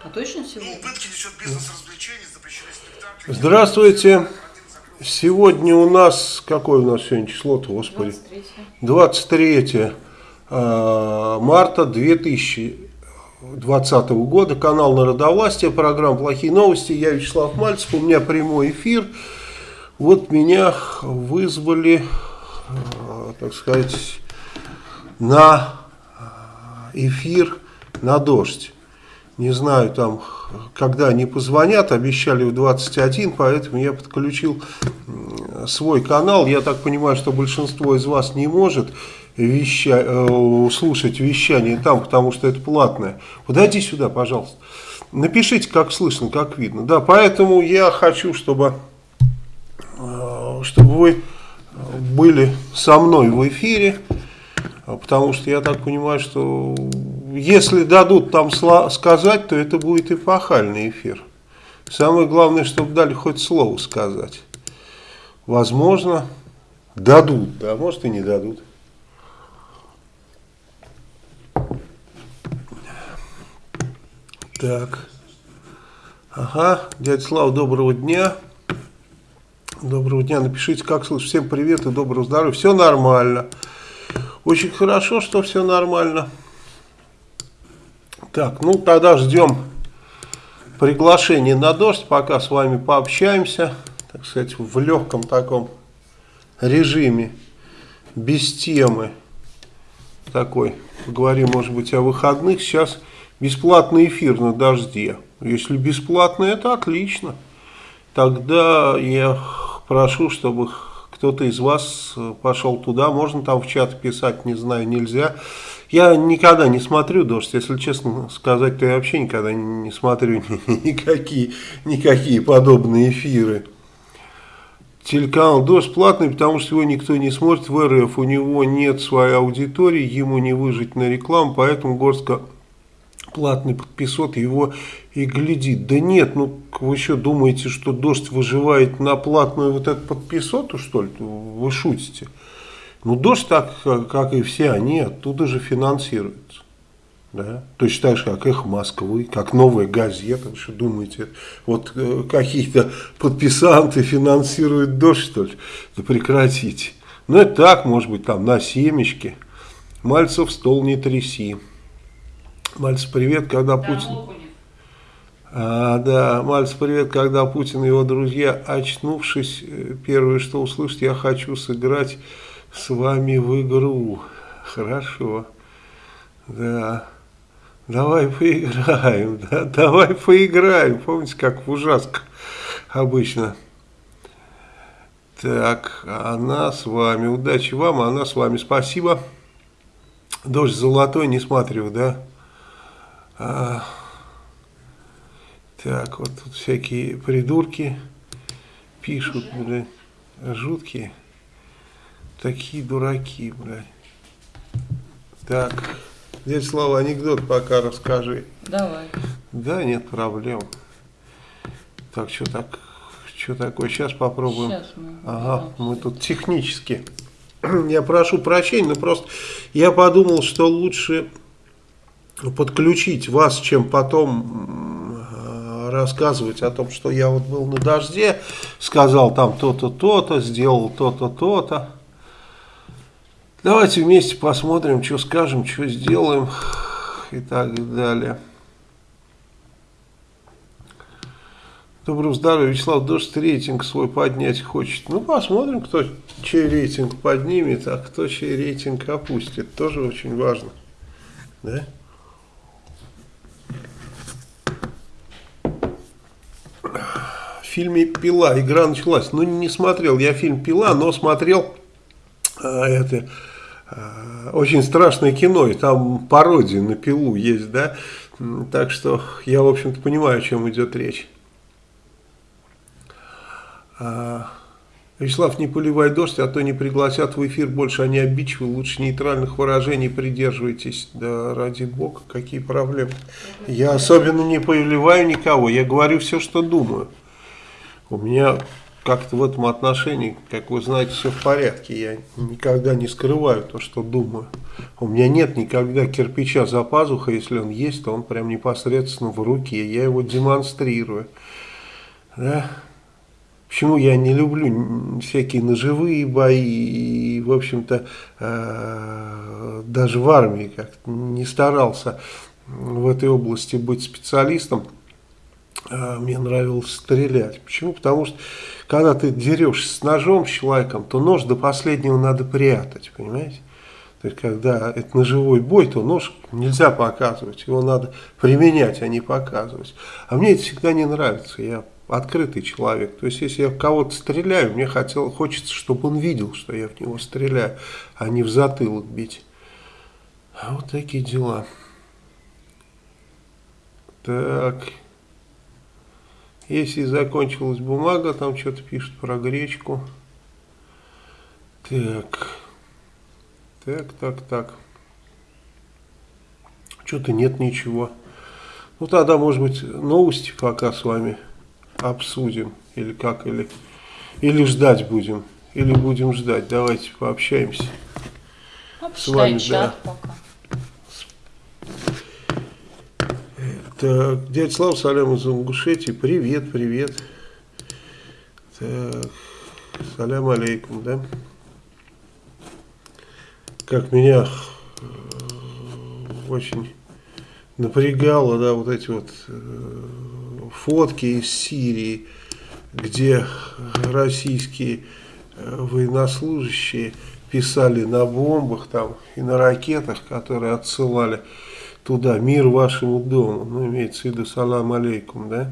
А точно сегодня? Ну, убытки несет бизнес развлечений, запрещены спектакли. Здравствуйте. Сегодня у нас, какое у нас сегодня число-то, господи? 23 23 э, марта 2020 года. Канал Народовластия, программа «Плохие новости». Я Вячеслав Мальцев, у меня прямой эфир. Вот меня вызвали, э, так сказать, на эфир на дождь. Не знаю, там, когда они позвонят, обещали в 21, поэтому я подключил свой канал. Я так понимаю, что большинство из вас не может веща, э, слушать вещание там, потому что это платное. Подойди сюда, пожалуйста. Напишите, как слышно, как видно. Да, поэтому я хочу, чтобы, э, чтобы вы были со мной в эфире. Потому что я так понимаю, что если дадут там сказать, то это будет эпохальный эфир. Самое главное, чтобы дали хоть слово сказать. Возможно, дадут, да, может и не дадут. Так. Ага, дядя Слава, доброго дня. Доброго дня, напишите, как слышишь. Всем привет и доброго здоровья. Все нормально. Очень хорошо, что все нормально. Так, ну тогда ждем приглашения на дождь, пока с вами пообщаемся, так сказать, в легком таком режиме, без темы такой. Поговорим, может быть, о выходных. Сейчас бесплатный эфир на дожде. Если бесплатный, это отлично. Тогда я прошу, чтобы кто-то из вас пошел туда. Можно там в чат писать, не знаю, нельзя. Я никогда не смотрю дождь, если честно сказать, то я вообще никогда не смотрю никакие, никакие подобные эфиры. Телеканал «Дождь» платный, потому что его никто не смотрит в РФ, у него нет своей аудитории, ему не выжить на рекламу, поэтому Горска платный подписот его и глядит. Да нет, ну вы еще думаете, что «Дождь» выживает на платную вот эту подписоту, что ли? Вы шутите. Ну, дождь, так как и все они, оттуда же финансируются. Да? Точно так же, как их Москвы, как новая газета. Вы что думаете, вот э, какие-то подписанты финансируют дождь, что ли? Да прекратите. Ну, это так, может быть, там на семечке. Мальцев стол не тряси. Мальцев, привет, когда да, Путин... А, да, Мальцев, привет, когда Путин и его друзья, очнувшись, э, первое, что услышат, я хочу сыграть с вами в игру. Хорошо. Да. Давай поиграем. Да, давай поиграем. Помните, как в ужасках обычно. Так, она с вами. Удачи вам, она с вами. Спасибо. Дождь золотой, не смотрю, да? А, так, вот тут всякие придурки пишут, блядь, жуткие. Такие дураки, блядь. Так, дядя Слава, анекдот пока расскажи. Давай. Да, нет проблем. Так, что так, что такое? Сейчас попробуем. Сейчас мы. Ага, мы тут технически. Я прошу прощения, но просто я подумал, что лучше подключить вас, чем потом э, рассказывать о том, что я вот был на дожде, сказал там то-то, то-то, сделал то-то, то-то. Давайте вместе посмотрим, что скажем, что сделаем и так далее. Доброго здоровья, Вячеслав, дождь рейтинг свой поднять хочет. Ну, посмотрим, кто чей рейтинг поднимет, а кто чей рейтинг опустит. Тоже очень важно. Да? В фильме «Пила» игра началась. Ну, не смотрел я фильм «Пила», но смотрел а, это очень страшное кино, и там пародия на пилу есть, да, так что я, в общем-то, понимаю, о чем идет речь. А, Вячеслав, не поливай дождь, а то не пригласят в эфир больше, они обидчивы, лучше нейтральных выражений придерживайтесь. Да ради бога, какие проблемы. Я особенно не поливаю никого, я говорю все, что думаю. У меня как-то в этом отношении, как вы знаете, все в порядке. Я никогда не скрываю то, что думаю. У меня нет никогда кирпича за пазухой, если он есть, то он прям непосредственно в руке. Я его демонстрирую. Да? Почему я не люблю всякие ножевые бои и, в общем-то, э, даже в армии как-то не старался в этой области быть специалистом. Э, мне нравилось стрелять. Почему? Потому что когда ты дерешься с ножом с человеком, то нож до последнего надо прятать, понимаете? То есть, когда это ножевой бой, то нож нельзя показывать, его надо применять, а не показывать. А мне это всегда не нравится, я открытый человек. То есть, если я в кого-то стреляю, мне хотел, хочется, чтобы он видел, что я в него стреляю, а не в затылок бить. А вот такие дела. Так... Если закончилась бумага, там что-то пишут про гречку. Так. Так, так, так. Что-то нет ничего. Ну тогда, может быть, новости пока с вами обсудим. Или как, или, или ждать будем. Или будем ждать. Давайте пообщаемся. Обчитай вами, чат да. пока. Так, дядя Слава, салям из Ингушетии. Привет, привет. Так, салям алейкум, да? Как меня э, очень напрягало, да, вот эти вот э, фотки из Сирии, где российские э, военнослужащие писали на бомбах там и на ракетах, которые отсылали туда, мир вашему дому, ну, имеется в виду салам алейкум, да?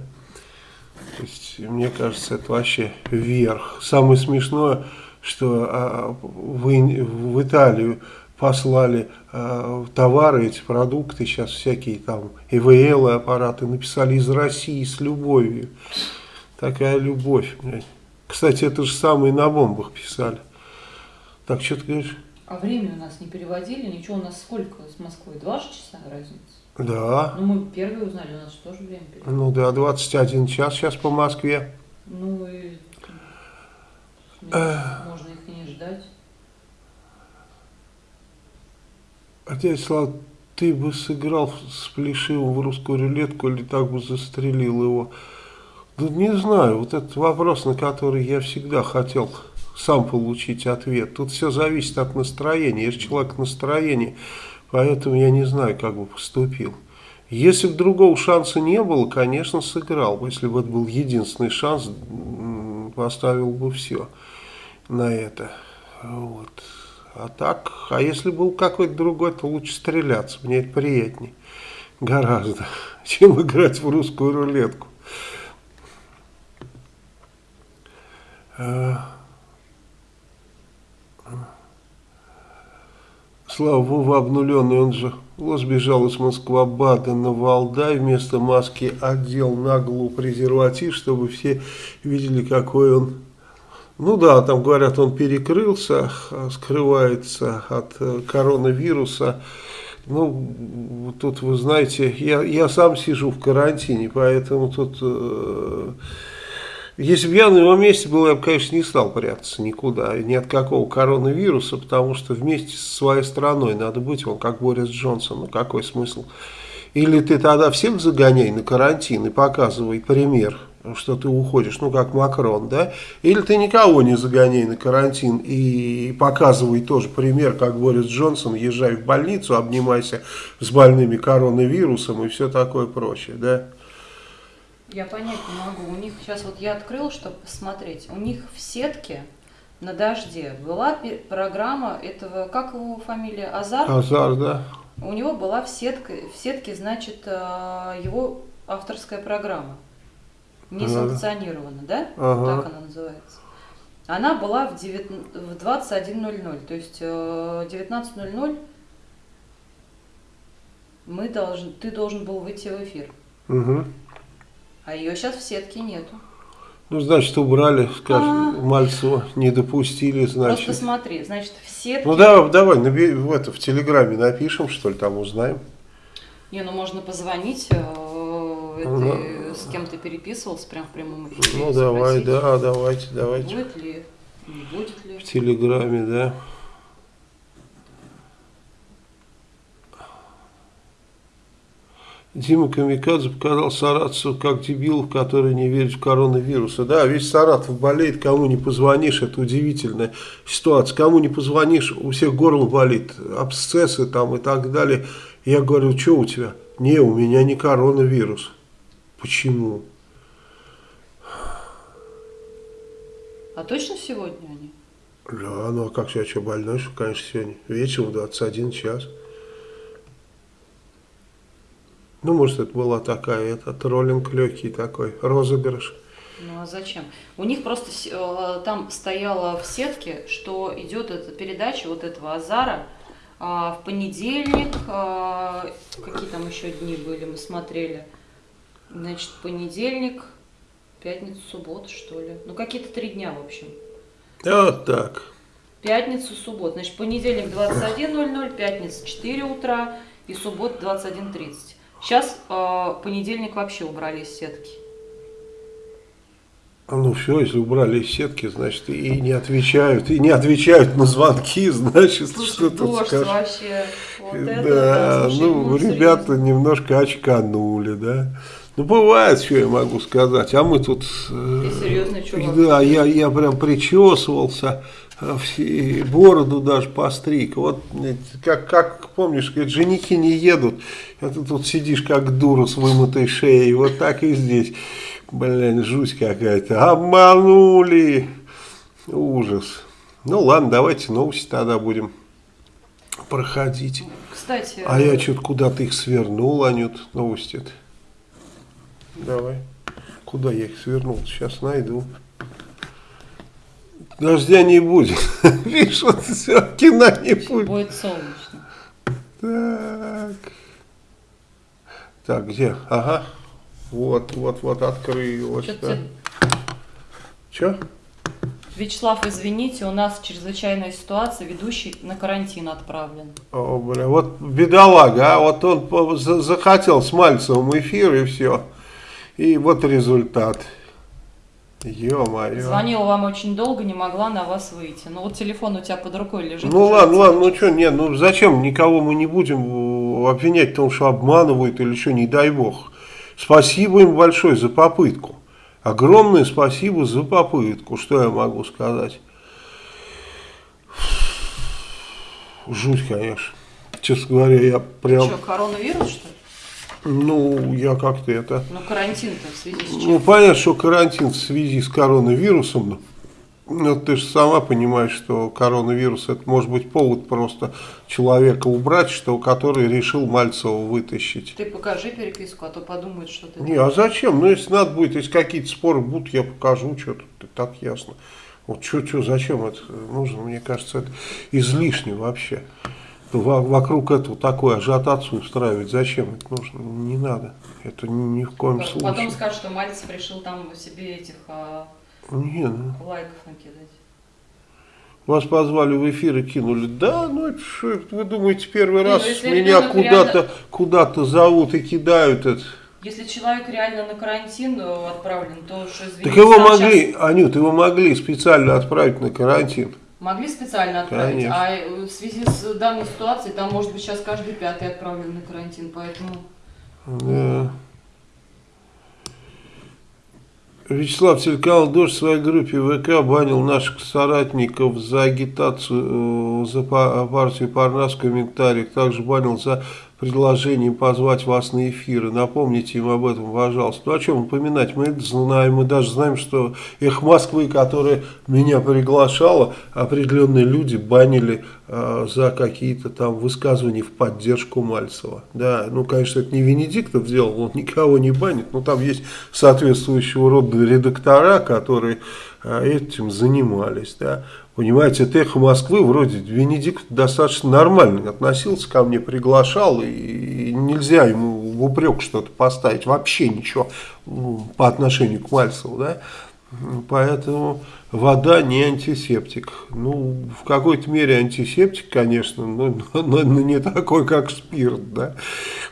То есть, мне кажется, это вообще верх. Самое смешное, что а, вы в Италию послали а, товары, эти продукты, сейчас всякие там ИВЛ аппараты, написали из России с любовью. Такая любовь. Кстати, это же самые на бомбах писали. Так, что ты говоришь? А время у нас не переводили, ничего, у нас сколько с Москвой? Два же часа разница? Да. Ну, мы первые узнали, у нас же тоже время переводили. Ну да, 21 час сейчас по Москве. Ну и ну, можно их и не ждать. Отец Слава, ты бы сыграл с Плешивым в русскую рулетку или так бы застрелил его? Да не знаю, вот этот вопрос, на который я всегда хотел сам получить ответ. Тут все зависит от настроения. Же человек в настроении, поэтому я не знаю, как бы поступил. Если бы другого шанса не было, конечно, сыграл бы. Если бы это был единственный шанс, поставил бы все на это. Вот. А так, а если был какой-то другой, то лучше стреляться. Мне это приятнее. Гораздо. Чем играть в русскую рулетку. А, Слава Вова обнуленный, он же вот сбежал из Москва-Бада на Валдай, вместо маски одел наглую презерватив, чтобы все видели, какой он. Ну да, там говорят, он перекрылся, а, скрывается от э, коронавируса. Ну, тут вы знаете, я, я сам сижу в карантине, поэтому тут... э, если бы я на его месте был, я бы, конечно, не стал прятаться никуда, ни от какого коронавируса, потому что вместе со своей страной надо быть, он как Борис Джонсон, ну какой смысл? Или ты тогда всех загоняй на карантин и показывай пример, что ты уходишь, ну как Макрон, да? Или ты никого не загоняй на карантин и показывай тоже пример, как Борис Джонсон, езжай в больницу, обнимайся с больными коронавирусом и все такое прочее, да? Я понять не могу. У них сейчас вот я открыл, чтобы посмотреть. У них в сетке на дожде была программа этого, как его фамилия, Азар? Азар, да? У него была в сетке, в сетке, значит, э, его авторская программа. Не санкционирована, да? Ага. Так она называется. Она была в, девят- в 21.00, то есть э, 19.00 мы должен, ты должен был выйти в эфир. Угу. А ее сейчас в сетке нету. Ну, значит, убрали, скажем, А. Мальцева, не допустили, Просто значит. смотри, значит, в сетке... Ну, да, давай, наби- в, это, в Телеграме напишем, что ли, там узнаем. Не, ну можно позвонить э, этой- с кем ты переписывался прям в прямом эфире. Ну давай, спросить, да, давайте, давайте. Будет ли, не будет ли. В Телеграме, да. Дима Камикадзе показал саратовцев как дебилов, которые не верят в коронавируса. Да, весь Саратов болеет, кому не позвонишь, это удивительная ситуация. Кому не позвонишь, у всех горло болит, абсцессы там и так далее. Я говорю, что у тебя? Не, у меня не коронавирус. Почему? А точно сегодня они? Да, ну а как я что, больной, что, конечно, сегодня вечером в 21 час. Ну, может, это была такая, это троллинг легкий такой, розыгрыш. Ну а зачем? У них просто э, там стояло в сетке, что идет эта передача вот этого Азара а, в понедельник, а, какие там еще дни были, мы смотрели. Значит, понедельник, пятницу, субботу, что ли. Ну, какие-то три дня, в общем. Вот так. Пятницу, субботу. Значит, понедельник 21.00, пятница 4 утра и суббота 21.30. Сейчас э, понедельник вообще убрали из сетки. Ну все, если убрали из сетки, значит, и не отвечают, и не отвечают на звонки, значит, Слушай, что тут дождь скажешь. вообще. Вот это, да, слушай, ну, ну, ребята серьезно. немножко очканули, да. Ну, бывает, что я могу сказать. А мы тут... э, Ты серьезный чувак. Да, я, я прям причесывался, э, все- бороду даже постриг. Вот, как, как помнишь, говорит, женихи не едут, а ты тут сидишь как дура с вымытой шеей. Вот так и здесь. Блин, жуть какая-то. Обманули. Ужас. Ну ладно, давайте новости тогда будем проходить. Кстати, А я что-то куда-то их свернул, Анют, новости-то. Давай. Куда я их свернул? Сейчас найду. Дождя не будет. Видишь, вот все, кино не будет. будет солнечно. Так. Так, где? Ага. Вот, вот, вот, открылось. Чё-то Да. Че? Вячеслав, извините, у нас чрезвычайная ситуация, ведущий на карантин отправлен. О, бля, вот бедолага, а вот он захотел с Мальцевым эфир и все. И вот результат. Ё-моё. Звонила вам очень долго, не могла на вас выйти. Ну вот телефон у тебя под рукой лежит. Ну ладно, ладно, ну что, нет, ну зачем никого мы не будем э, обвинять в том, что обманывают или что, не дай бог. Спасибо им большое за попытку. Огромное спасибо за попытку, что я могу сказать. Жуть, конечно. Честно говоря, я прям, Что, коронавирус, что ли? Ну, я как-то это... Ну карантин-то в связи с чем? Ну, понятно, что карантин в связи с коронавирусом, но ну, ты же сама понимаешь, что коронавирус это может быть повод просто человека убрать, что который решил Мальцева вытащить. Ты покажи переписку, а то подумают, что ты... Не, а зачем? Ну, если надо будет, если какие-то споры будут, я покажу, что тут и так ясно. Вот что, что, зачем это нужно? Мне кажется, это излишне вообще. Во- Вокруг этого такой ажиотацию устраивать. Зачем это нужно? Не надо. Это ни, в коем Потом случае. скажут, что Мальцев решил там себе этих а, Не, ну. лайков накидать. Вас позвали в эфир и кинули. Да, ну это что, вы думаете, первый Не, раз ну, если меня куда-то реально- куда-то зовут и кидают это. Если человек реально на карантин э, отправлен, то уж извините. Так его там могли, щас Анют, его могли специально отправить на карантин. Могли специально отправить, Конечно. а э, в связи с данной ситуацией, там может быть сейчас каждый пятый отправлен на карантин, поэтому... Да. Вячеслав телеканал «Дождь» в своей группе ВК банил наших соратников за агитацию э, за па- партию Парнас в комментариях. Также банил за предложение позвать вас на эфиры. Напомните им об этом, пожалуйста. Ну, о чем упоминать? Мы это знаем. Мы даже знаем, что «Эх Москвы», которая меня приглашала, определенные люди банили э, за какие-то там высказывания в поддержку Мальцева. Да, ну, конечно, это не Венедиктов сделал, он никого не банит, но там есть соответствующего рода редактора, которые этим занимались, да. Понимаете, это эхо Москвы, вроде Венедикт достаточно нормально относился ко мне, приглашал, и, нельзя ему в упрек что-то поставить, вообще ничего по отношению к Мальцеву, да. Поэтому вода не антисептик. Ну, в какой-то мере антисептик, конечно, но, но- но не такой, как спирт, да.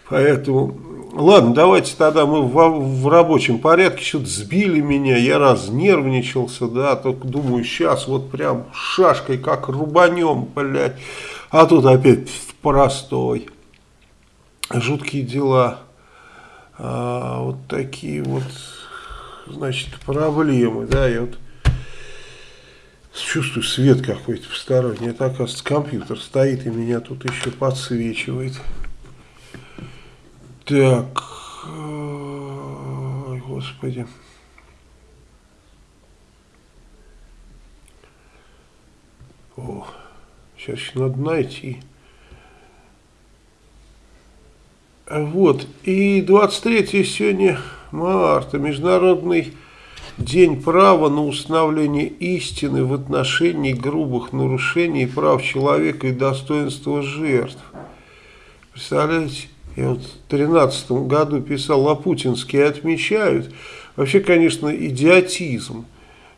Поэтому Ладно, давайте тогда мы в, в рабочем порядке что-то сбили меня, я разнервничался, да, только думаю, сейчас вот прям шашкой как рубанем, блядь, а тут опять простой. Жуткие дела, а, вот такие вот, значит, проблемы, да, я вот чувствую свет какой-то в стороне, это, оказывается, компьютер стоит и меня тут еще подсвечивает. Так, ой, господи. О, сейчас надо найти. Вот, и 23 сегодня марта, Международный день права на установление истины в отношении грубых нарушений прав человека и достоинства жертв. Представляете? Я вот в 2013 году писал, лапутинские отмечают. Вообще, конечно, идиотизм.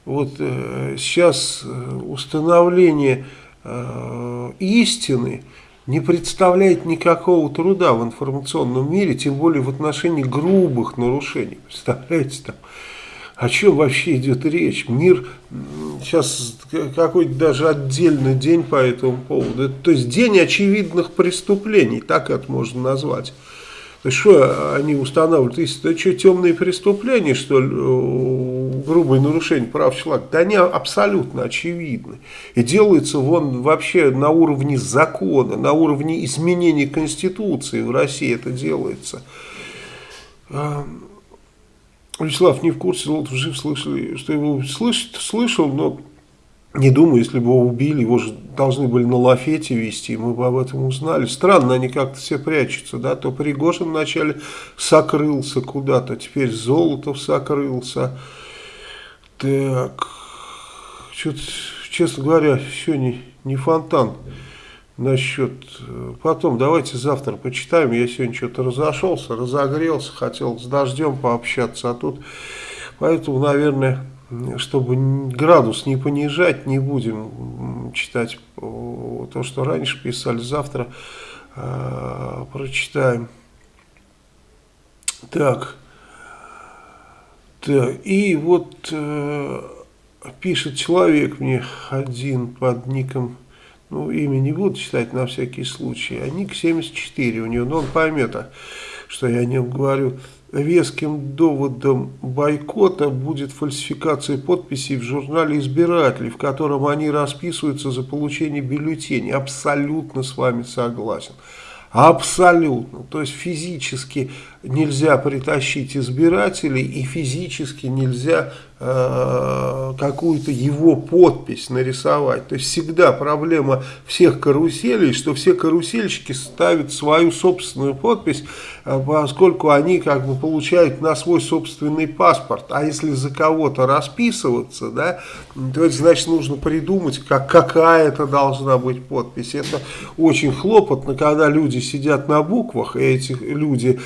Вот э, сейчас э, установление э, истины не представляет никакого труда в информационном мире, тем более в отношении грубых нарушений. Представляете, там о чем вообще идет речь? Мир сейчас какой-то даже отдельный день по этому поводу. То есть день очевидных преступлений, так это можно назвать. То есть что они устанавливают? Это что, темные преступления, что ли, грубые нарушения прав человека? Да они абсолютно очевидны. И делается вон вообще на уровне закона, на уровне изменения Конституции в России это делается. Вячеслав не в курсе, Золотов жив, слышали, что его слышит, слышал, но не думаю, если бы его убили, его же должны были на лафете вести, мы бы об этом узнали. Странно, они как-то все прячутся, да, то Пригожин вначале сокрылся куда-то, теперь Золотов сокрылся. Так, что-то, честно говоря, еще не, не фонтан насчет... Э, потом давайте завтра почитаем. Я сегодня что-то разошелся, разогрелся, хотел с дождем пообщаться, а тут... Поэтому, наверное, чтобы градус не понижать, не будем читать то, что раньше писали. Завтра э, прочитаем. Так. Так, и вот э, пишет человек мне один под ником ну, имя не буду читать на всякий случай, а ник 74 у него, но он поймет, а, что я о нем говорю. Веским доводом бойкота будет фальсификация подписей в журнале «Избиратели», в котором они расписываются за получение бюллетеней. Абсолютно с вами согласен. Абсолютно. То есть физически нельзя притащить избирателей и физически нельзя э, какую-то его подпись нарисовать. То есть всегда проблема всех каруселей, что все карусельщики ставят свою собственную подпись, э, поскольку они как бы получают на свой собственный паспорт. А если за кого-то расписываться, да, то это значит нужно придумать, как, какая это должна быть подпись. Это очень хлопотно, когда люди сидят на буквах, и эти люди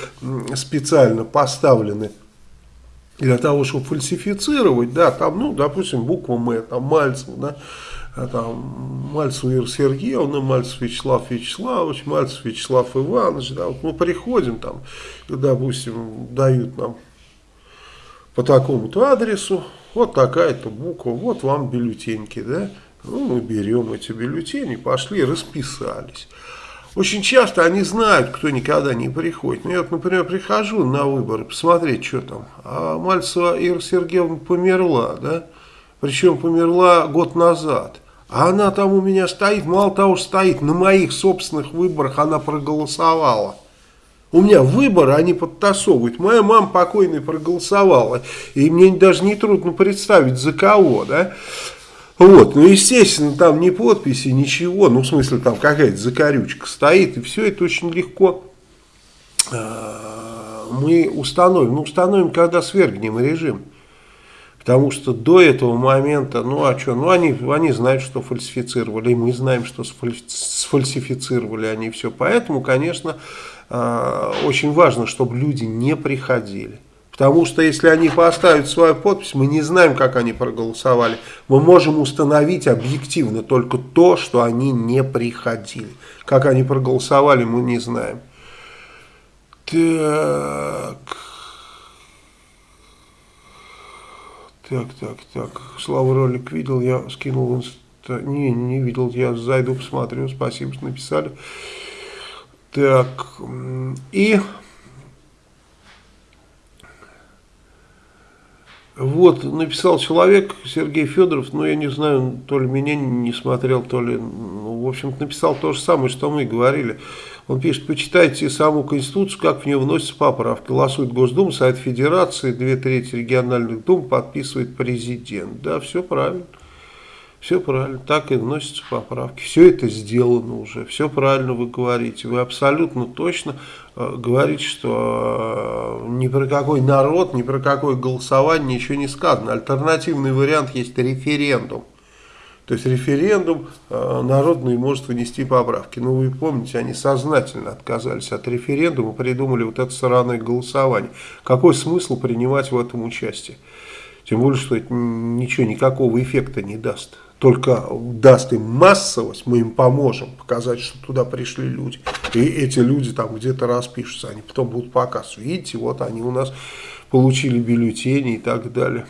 специально поставлены для того, чтобы фальсифицировать, да, там, ну, допустим, буква М, там, Мальцев, да, а там, Мальцев Ира Сергеевна, Мальцев Вячеслав Вячеславович, Мальцев Вячеслав Иванович, да, вот мы приходим там, допустим, дают нам по такому-то адресу, вот такая-то буква, вот вам бюллетеньки, да, ну, мы берем эти бюллетени, пошли, расписались. Очень часто они знают, кто никогда не приходит. Ну, я вот, например, прихожу на выборы, посмотреть, что там. А Мальцева Ира Сергеевна померла, да? Причем померла год назад. А она там у меня стоит, мало того, стоит, на моих собственных выборах она проголосовала. У меня выборы, они подтасовывают. Моя мама покойная проголосовала. И мне даже не трудно представить, за кого, да? Вот, ну, естественно, там ни подписи, ничего, ну, в смысле, там какая-то закорючка стоит, и все это очень легко э, мы установим. Ну, установим, когда свергнем режим. Потому что до этого момента, ну, а что, ну, они, они знают, что фальсифицировали, и мы знаем, что сфальсифицировали они все. Поэтому, конечно, э, очень важно, чтобы люди не приходили. Потому что если они поставят свою подпись, мы не знаем, как они проголосовали. Мы можем установить объективно только то, что они не приходили. Как они проголосовали, мы не знаем. Так. Так, так, так. Слава ролик видел, я скинул инста. Не, не видел, я зайду посмотрю. Спасибо, что написали. Так. И Вот, написал человек, Сергей Федоров, но я не знаю, то ли меня не смотрел, то ли, ну, в общем-то, написал то же самое, что мы говорили. Он пишет, почитайте саму Конституцию, как в нее вносятся поправки. Голосует Госдума, Совет Федерации, две трети региональных дум подписывает президент. Да, все правильно. Все правильно, так и вносятся поправки. Все это сделано уже, все правильно вы говорите. Вы абсолютно точно э, говорите, что э, ни про какой народ, ни про какое голосование ничего не сказано. Альтернативный вариант есть референдум. То есть референдум э, народный может внести поправки. Но вы помните, они сознательно отказались от референдума, придумали вот это сраное голосование. Какой смысл принимать в этом участие? Тем более, что это ничего, никакого эффекта не даст только даст им массовость, мы им поможем показать, что туда пришли люди. И эти люди там где-то распишутся, они потом будут показывать. Видите, вот они у нас получили бюллетени и так далее.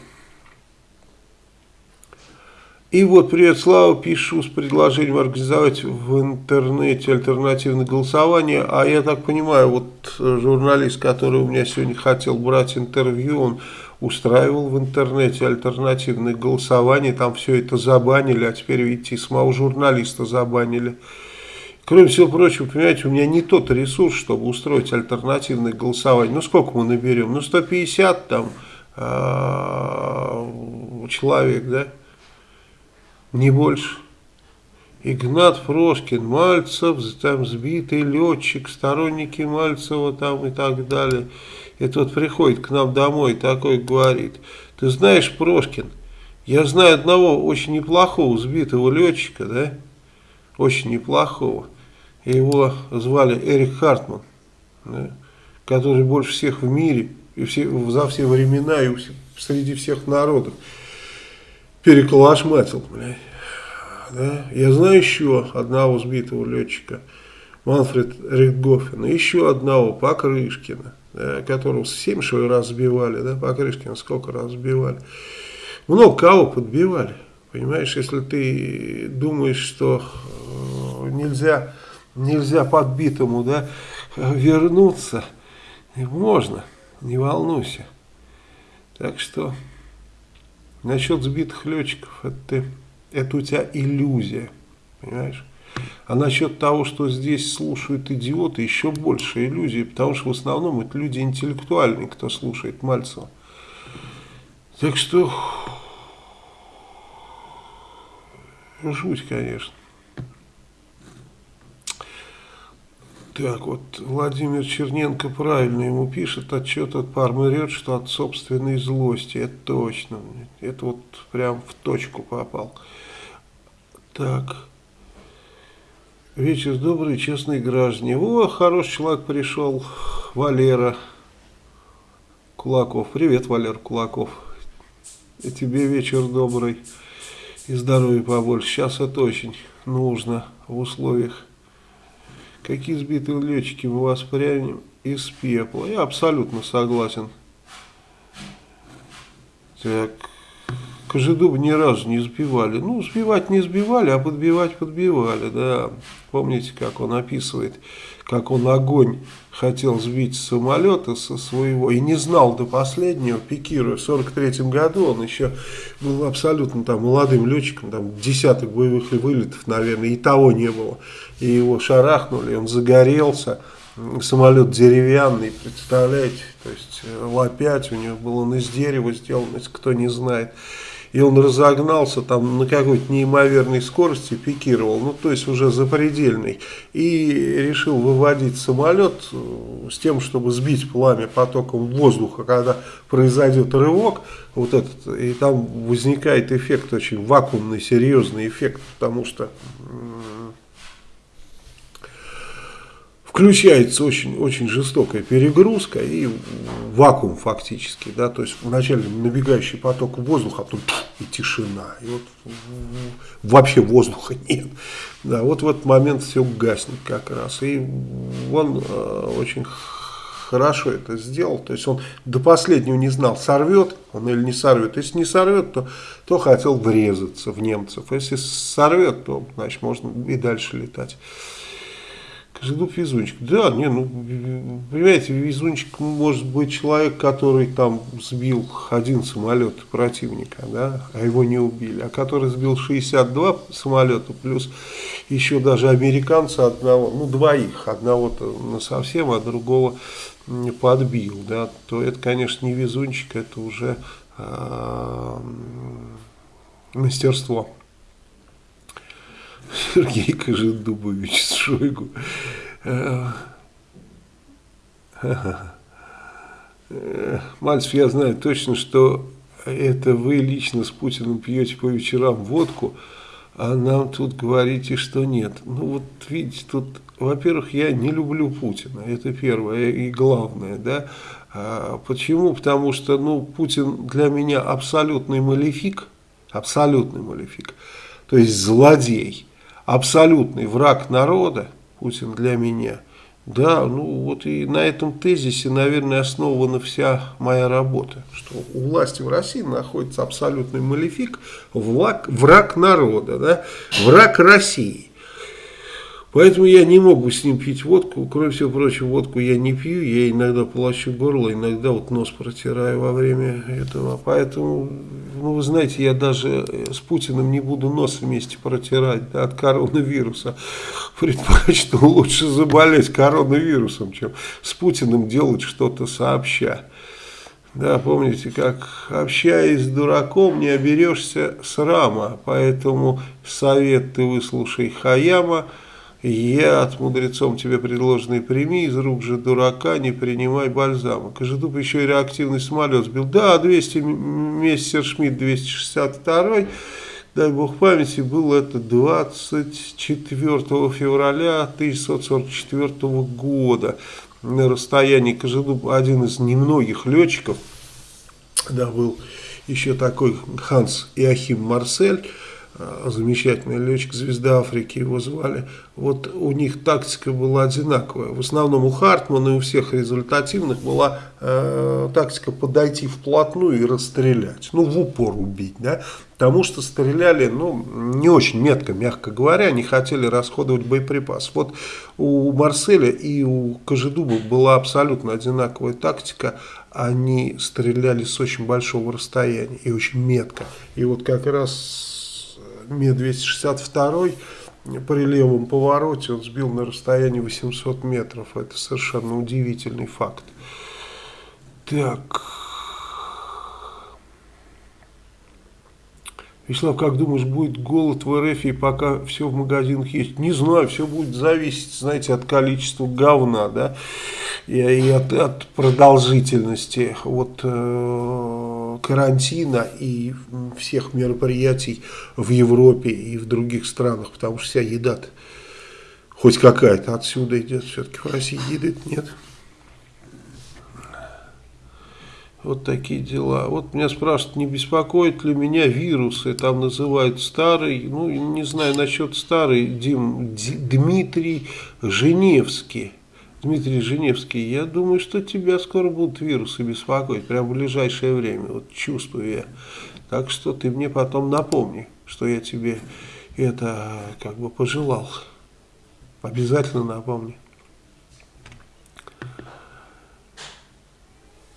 И вот, привет, Слава, пишу с предложением организовать в интернете альтернативное голосование. А я так понимаю, вот журналист, который у меня сегодня хотел брать интервью, он устраивал в интернете альтернативное голосование, там все это забанили, а теперь, видите, самого журналиста забанили. Кроме всего прочего, понимаете, у меня не тот ресурс, чтобы устроить альтернативное голосование. Ну, сколько мы наберем? Ну, 150 там э, человек, да? Не больше. Игнат Прошкин, Мальцев, там сбитый летчик, сторонники Мальцева там и так далее. И тот приходит к нам домой такой говорит, ты знаешь, Прошкин, я знаю одного очень неплохого сбитого летчика, да, очень неплохого. Его звали Эрик Хартман, да, который больше всех в мире и все, за все времена и среди всех народов переколошматил, блядь. Да? Я знаю еще одного сбитого летчика, Манфред Ридгофена, еще одного Покрышкина, да, которого семь что ли раз сбивали, да, Покрышкина сколько раз сбивали. Много кого подбивали. Понимаешь, если ты думаешь, что э, нельзя, нельзя подбитому да, вернуться, можно, не волнуйся. Так что насчет сбитых летчиков, это, это у тебя иллюзия, понимаешь? А насчет того, что здесь слушают идиоты, еще больше иллюзий, потому что в основном это люди интеллектуальные, кто слушает Мальцева. Так что, жуть, конечно. Так, вот Владимир Черненко правильно ему пишет, отчет от Пармы что от собственной злости, это точно, это вот прям в точку попал. Так, Вечер добрый, честные граждане. О, хороший человек пришел, Валера Кулаков. Привет, Валер Кулаков. И тебе вечер добрый и здоровья побольше. Сейчас это очень нужно в условиях. Какие сбитые летчики мы воспрянем из пепла. Я абсолютно согласен. Так, Кожедуба ни разу не сбивали. Ну, сбивать не сбивали, а подбивать подбивали, да. Помните, как он описывает, как он огонь хотел сбить с самолета со своего и не знал до последнего, пикируя. В 43 году он еще был абсолютно там молодым летчиком, там десяток боевых вылетов, наверное, и того не было. И его шарахнули, он загорелся. Самолет деревянный, представляете, то есть лопять у него был он из дерева сделан, если кто не знает и он разогнался там на какой-то неимоверной скорости, пикировал, ну то есть уже запредельный, и решил выводить самолет э, с тем, чтобы сбить пламя потоком воздуха, когда произойдет рывок, вот этот, и там возникает эффект очень вакуумный, серьезный эффект, потому что включается очень, очень жестокая перегрузка и вакуум фактически, да, то есть вначале набегающий поток воздуха, а потом и тишина, и вот вообще воздуха нет, да, вот в этот момент все гаснет как раз, и он э, очень хорошо это сделал. То есть он до последнего не знал, сорвет он или не сорвет. Если не сорвет, то, то хотел врезаться в немцев. Если сорвет, то значит можно и дальше летать. Кожедуб везунчик. Да, не, ну, понимаете, везунчик может быть человек, который там сбил один самолет противника, да, а его не убили, а который сбил 62 самолета, плюс еще даже американца одного, ну, двоих, одного-то совсем, а другого подбил, да, то это, конечно, не везунчик, это уже э, мастерство. Сергей Кожедубович Шойгу. Мальцев, я знаю точно, что это вы лично с Путиным пьете по вечерам водку, а нам тут говорите, что нет. Ну вот видите, тут, во-первых, я не люблю Путина, это первое и главное, да. А почему? Потому что, ну, Путин для меня абсолютный малефик, абсолютный малефик, то есть злодей абсолютный враг народа, Путин для меня, да, ну вот и на этом тезисе, наверное, основана вся моя работа, что у власти в России находится абсолютный малефик, враг, враг народа, да, враг России. Поэтому я не могу с ним пить водку. Кроме всего прочего, водку я не пью. Я иногда полощу горло, иногда вот нос протираю во время этого. Поэтому, ну вы знаете, я даже с Путиным не буду нос вместе протирать да, от коронавируса. Предпочту лучше заболеть коронавирусом, чем с Путиным делать что-то сообща. Да, помните, как общаясь с дураком, не оберешься срама. Поэтому совет ты выслушай Хаяма. Я от мудрецом тебе предложенный прими, из рук же дурака не принимай бальзама. Кожедуб еще и реактивный самолет сбил. Да, 200, Мессершмитт 262, дай бог памяти, был это 24 февраля 1944 года. На расстоянии Кожедуб один из немногих летчиков, да, был еще такой Ханс Иохим Марсель, замечательный летчик звезда Африки его звали, вот у них тактика была одинаковая. В основном у Хартмана и у всех результативных была э, тактика подойти вплотную и расстрелять, ну в упор убить, да, потому что стреляли, ну, не очень метко, мягко говоря, не хотели расходовать боеприпас. Вот у Марселя и у Кожедуба была абсолютно одинаковая тактика, они стреляли с очень большого расстояния и очень метко. И вот как раз Ми-262 при левом повороте он сбил на расстоянии 800 метров. Это совершенно удивительный факт. Так. Вячеслав, как думаешь, будет голод в РФ и пока все в магазинах есть? Не знаю, все будет зависеть, знаете, от количества говна, да, и, и от, от продолжительности вот, э, карантина и всех мероприятий в Европе и в других странах, потому что вся еда хоть какая-то отсюда идет, все-таки в России еды нет. Вот такие дела. Вот меня спрашивают, не беспокоит ли меня вирусы, там называют старый, ну, не знаю насчет старый, Дим, Дмитрий Женевский. Дмитрий Женевский, я думаю, что тебя скоро будут вирусы беспокоить, прямо в ближайшее время, вот чувствую я. Так что ты мне потом напомни, что я тебе это как бы пожелал. Обязательно напомни.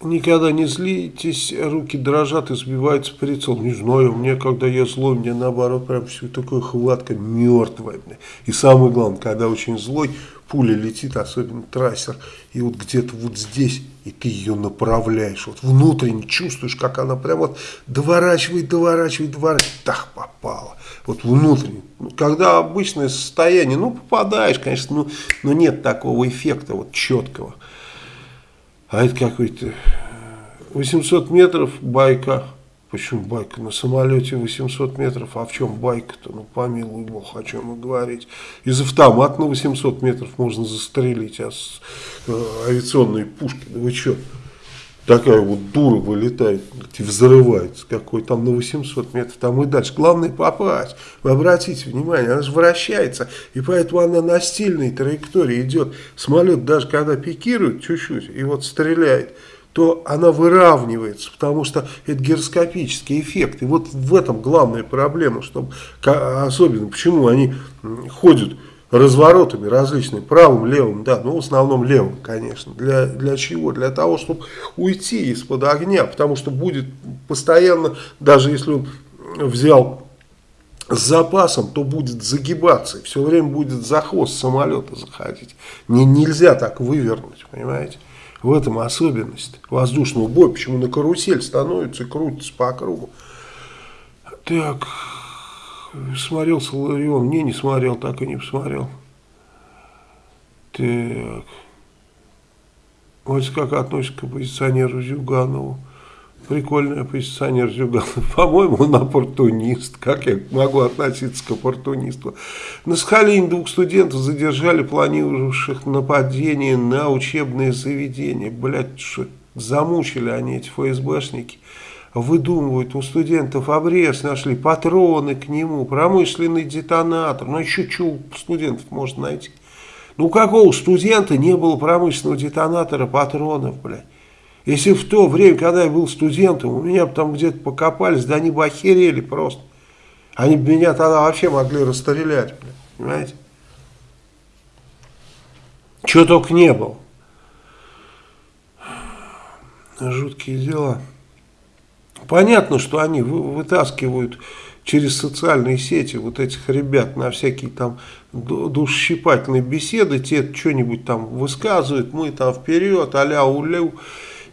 Никогда не злитесь, руки дрожат и сбиваются прицел. Не знаю, меня, когда я злой, мне наоборот прям все такое хватка мертвая. И самое главное, когда очень злой, пуля летит, особенно трассер, и вот где-то вот здесь, и ты ее направляешь, вот внутренне чувствуешь, как она прям вот доворачивает, доворачивает, доворачивает, так попала. Вот внутренне. Когда обычное состояние, ну попадаешь, конечно, ну, но нет такого эффекта вот четкого. А это какой-то 800 метров байка. Почему байка? На самолете 800 метров. А в чем байка-то? Ну, помилуй бог, о чем мы говорить. Из автомата на 800 метров можно застрелить, а с э, авиационной пушки, да вы что? такая вот дура вылетает и взрывается, какой там на 800 метров, там и дальше. Главное попасть. Вы обратите внимание, она же вращается, и поэтому она на стильной траектории идет. Самолет даже когда пикирует чуть-чуть и вот стреляет, то она выравнивается, потому что это гироскопический эффект. И вот в этом главная проблема, чтобы, особенно почему они ходят разворотами различными, правым, левым, да, ну в основном левым, конечно. Для, для чего? Для того, чтобы уйти из-под огня, потому что будет постоянно, даже если он взял с запасом, то будет загибаться, все время будет за хвост самолета заходить. Не, нельзя так вывернуть, понимаете? В этом особенность воздушного боя, почему на карусель становится крутится по кругу. Так, смотрел Соларион, не, не смотрел, так и не посмотрел. Так, вот как относится к оппозиционеру Зюганову. Прикольный оппозиционер Зюганов. По-моему, он оппортунист. Как я могу относиться к оппортунисту? На Сахалине двух студентов задержали, планировавших нападение на учебные заведения. Блять, что замучили они, эти ФСБшники. Выдумывают, у студентов обрез нашли, патроны к нему, промышленный детонатор. Ну, еще что у студентов можно найти? Ну, какого студента не было промышленного детонатора, патронов, блядь? Если в то время, когда я был студентом, у меня там где-то покопались, да они бы охерели просто. Они бы меня тогда вообще могли расстрелять, понимаете? Чего только не было. Жуткие дела. Понятно, что они вытаскивают через социальные сети вот этих ребят на всякие там душесчипательные беседы, те что-нибудь там высказывают, мы там вперед, а-ля улю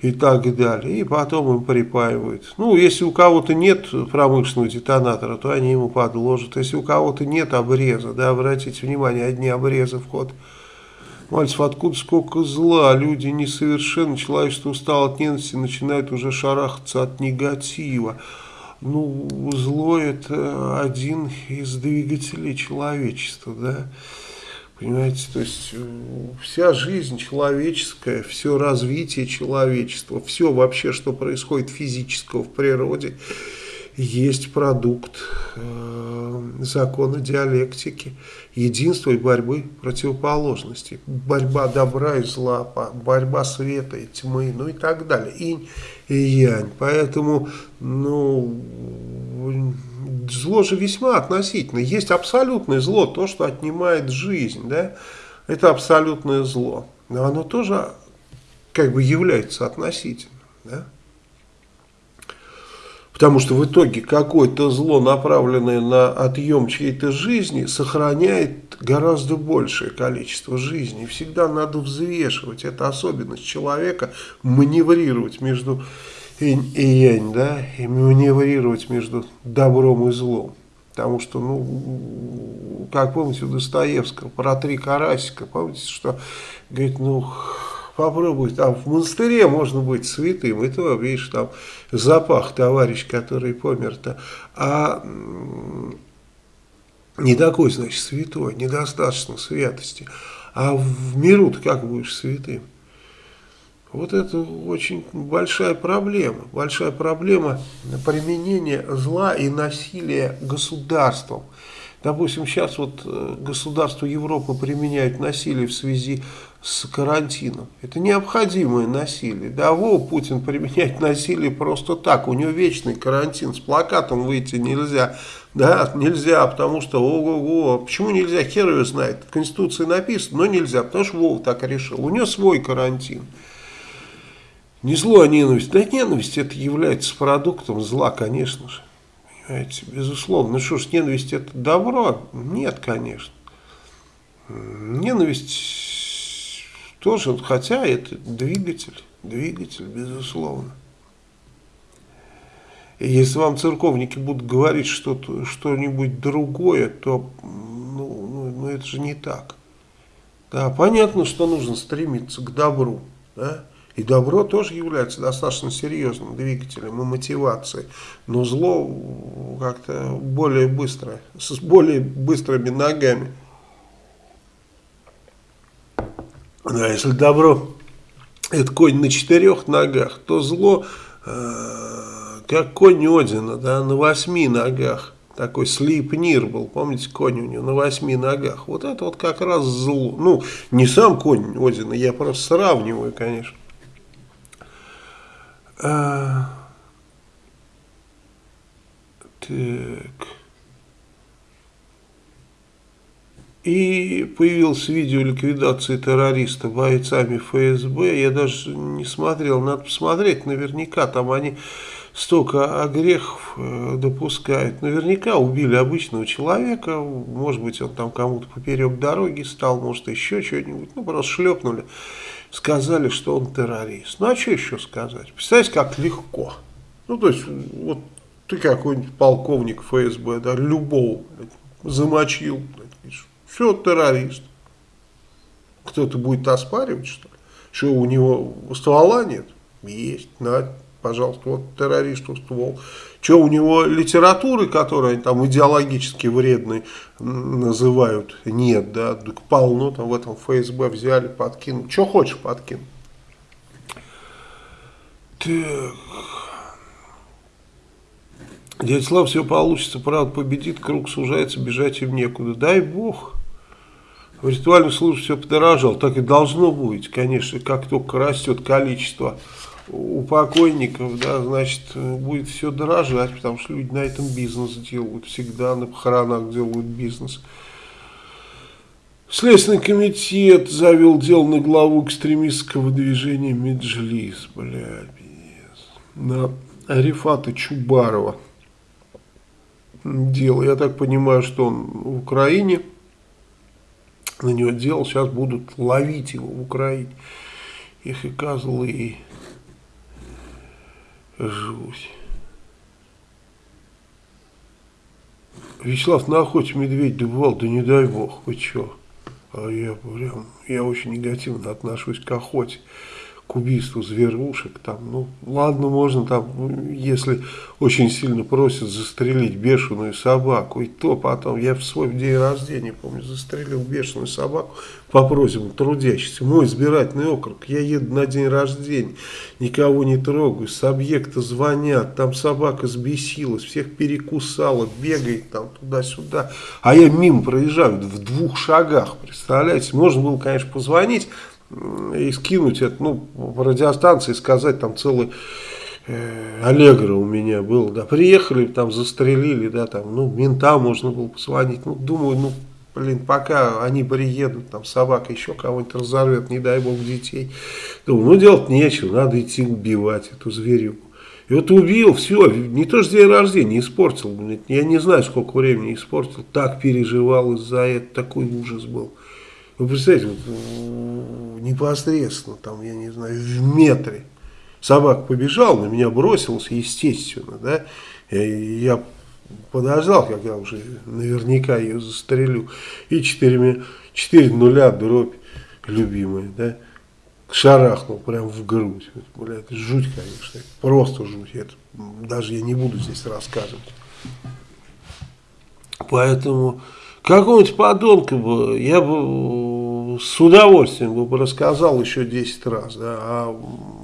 и так далее. И потом им припаивают. Ну, если у кого-то нет промышленного детонатора, то они ему подложат. Если у кого-то нет обреза, да, обратите внимание, одни обрезы в ход. Мальцев, откуда сколько зла, люди несовершенны, человечество устало от ненависти, начинает уже шарахаться от негатива. Ну, зло это один из двигателей человечества, да. Понимаете, то есть э, вся жизнь человеческая, все развитие человечества, все вообще, что происходит физического в природе, есть продукт э, закона диалектики, единства и борьбы противоположностей, борьба добра и зла, борьба света и тьмы, ну и так далее, инь и янь. Поэтому, ну, зло же весьма относительно. Есть абсолютное зло, то, что отнимает жизнь, да, это абсолютное зло. Но оно тоже как бы является относительным, да. Потому что в итоге какое-то зло, направленное на отъем чьей-то жизни, сохраняет гораздо большее количество жизней. Всегда надо взвешивать. Это особенность человека, маневрировать между инь и янь, да, и маневрировать между добром и злом. Потому что, ну, как помните у Достоевского, про три карасика, помните, что, говорит, ну, попробуй, там в монастыре можно быть святым, и то, видишь, там запах товарищ, который помер-то, а не такой, значит, святой, недостаточно святости, а в миру ты как будешь святым? Вот это очень большая проблема. Большая проблема применения зла и насилия государством. Допустим, сейчас вот э, государство Европы применяют насилие в связи с карантином. Это необходимое насилие. Да, во, Путин применяет насилие просто так. У него вечный карантин. С плакатом выйти нельзя. Да, нельзя, потому что, ого-го, почему нельзя, хер его знает. В Конституции написано, но нельзя, потому что Вова так решил. У него свой карантин. Не зло, а ненависть. Да ненависть это является продуктом зла, конечно же. Понимаете, безусловно. Ну что ж, ненависть это добро? Нет, конечно. Ненависть тоже, хотя это двигатель, двигатель, безусловно. И если вам церковники будут говорить что-то, что-нибудь другое, то ну, ну, ну, это же не так. Да, понятно, что нужно стремиться к добру, да, и добро тоже является достаточно серьезным двигателем и мотивацией. Но зло как-то более быстро, с более быстрыми ногами. Да, если добро это конь на четырех ногах, то зло, э, как конь Одина, да, на восьми ногах. Такой слипнир был, помните, конь у него на восьми ногах. Вот это вот как раз зло. Ну, не сам конь Одина, я просто сравниваю, конечно. А, так. И появилось видео ликвидации террориста бойцами ФСБ. Я даже не смотрел, надо посмотреть. Наверняка там они столько огрехов э, допускают. Наверняка убили обычного человека. Может быть, он там кому-то поперек дороги стал, может, еще что-нибудь. Ну, просто шлепнули. Сказали, что он террорист. Ну, а что еще сказать? Представляете, как легко. Ну, то есть, вот ты какой-нибудь полковник ФСБ, да, любого блядь, замочил, блядь, все, террорист. Кто-то будет оспаривать, что ли? Что у него ствола нет? Есть, на, пожалуйста, вот террористу ствол. Что у него литературы, которая там идеологически вредной называют, нет, да, так полно там в этом ФСБ взяли, подкинули. Что хочешь подкинуть. Так. Дядя Слав, все получится, правда победит, круг сужается, бежать им некуда. Дай бог в ритуальной службе все подорожало. Так и должно быть, конечно, как только растет количество у покойников, да, значит, будет все дорожать, потому что люди на этом бизнес делают, всегда на похоронах делают бизнес. Следственный комитет завел дело на главу экстремистского движения Меджлис, блядь, на Арифата Чубарова дело. Я так понимаю, что он в Украине на него делал, сейчас будут ловить его в Украине. Их и козлы, и жуть. Вячеслав, на охоте медведь добывал, да не дай бог, вы чё? А я прям, я очень негативно отношусь к охоте к убийству зверушек, там, ну, ладно, можно там, если очень сильно просят застрелить бешеную собаку, и то потом, я в свой день рождения, помню, застрелил бешеную собаку по просьбам трудящихся, мой избирательный округ, я еду на день рождения, никого не трогаю, с объекта звонят, там собака сбесилась, всех перекусала, бегает там туда-сюда, а я мимо проезжаю в двух шагах, представляете, можно было, конечно, позвонить, и скинуть это, ну, по радиостанции сказать, там целый э, Аллегро у меня был, да, приехали, там застрелили, да, там, ну, ментам можно было позвонить, ну, думаю, ну, блин, пока они приедут, там, собака еще кого-нибудь разорвет, не дай бог, детей, думаю, ну, делать нечего, надо идти убивать эту зверюку. И вот убил, все, не то что день рождения, испортил, я не знаю, сколько времени испортил, так переживал из-за этого, такой ужас был. Вы представляете, вот, непосредственно, там, я не знаю, в метре собака побежал, на меня бросился, естественно, да, я подождал, когда уже наверняка ее застрелю, и 4, 4 нуля дробь любимая, да, шарахнул прям в грудь. Бля, это жуть, конечно, просто жуть. Это, даже я не буду здесь рассказывать. Поэтому какого-нибудь подонка бы, я бы с удовольствием бы рассказал еще 10 раз, да, а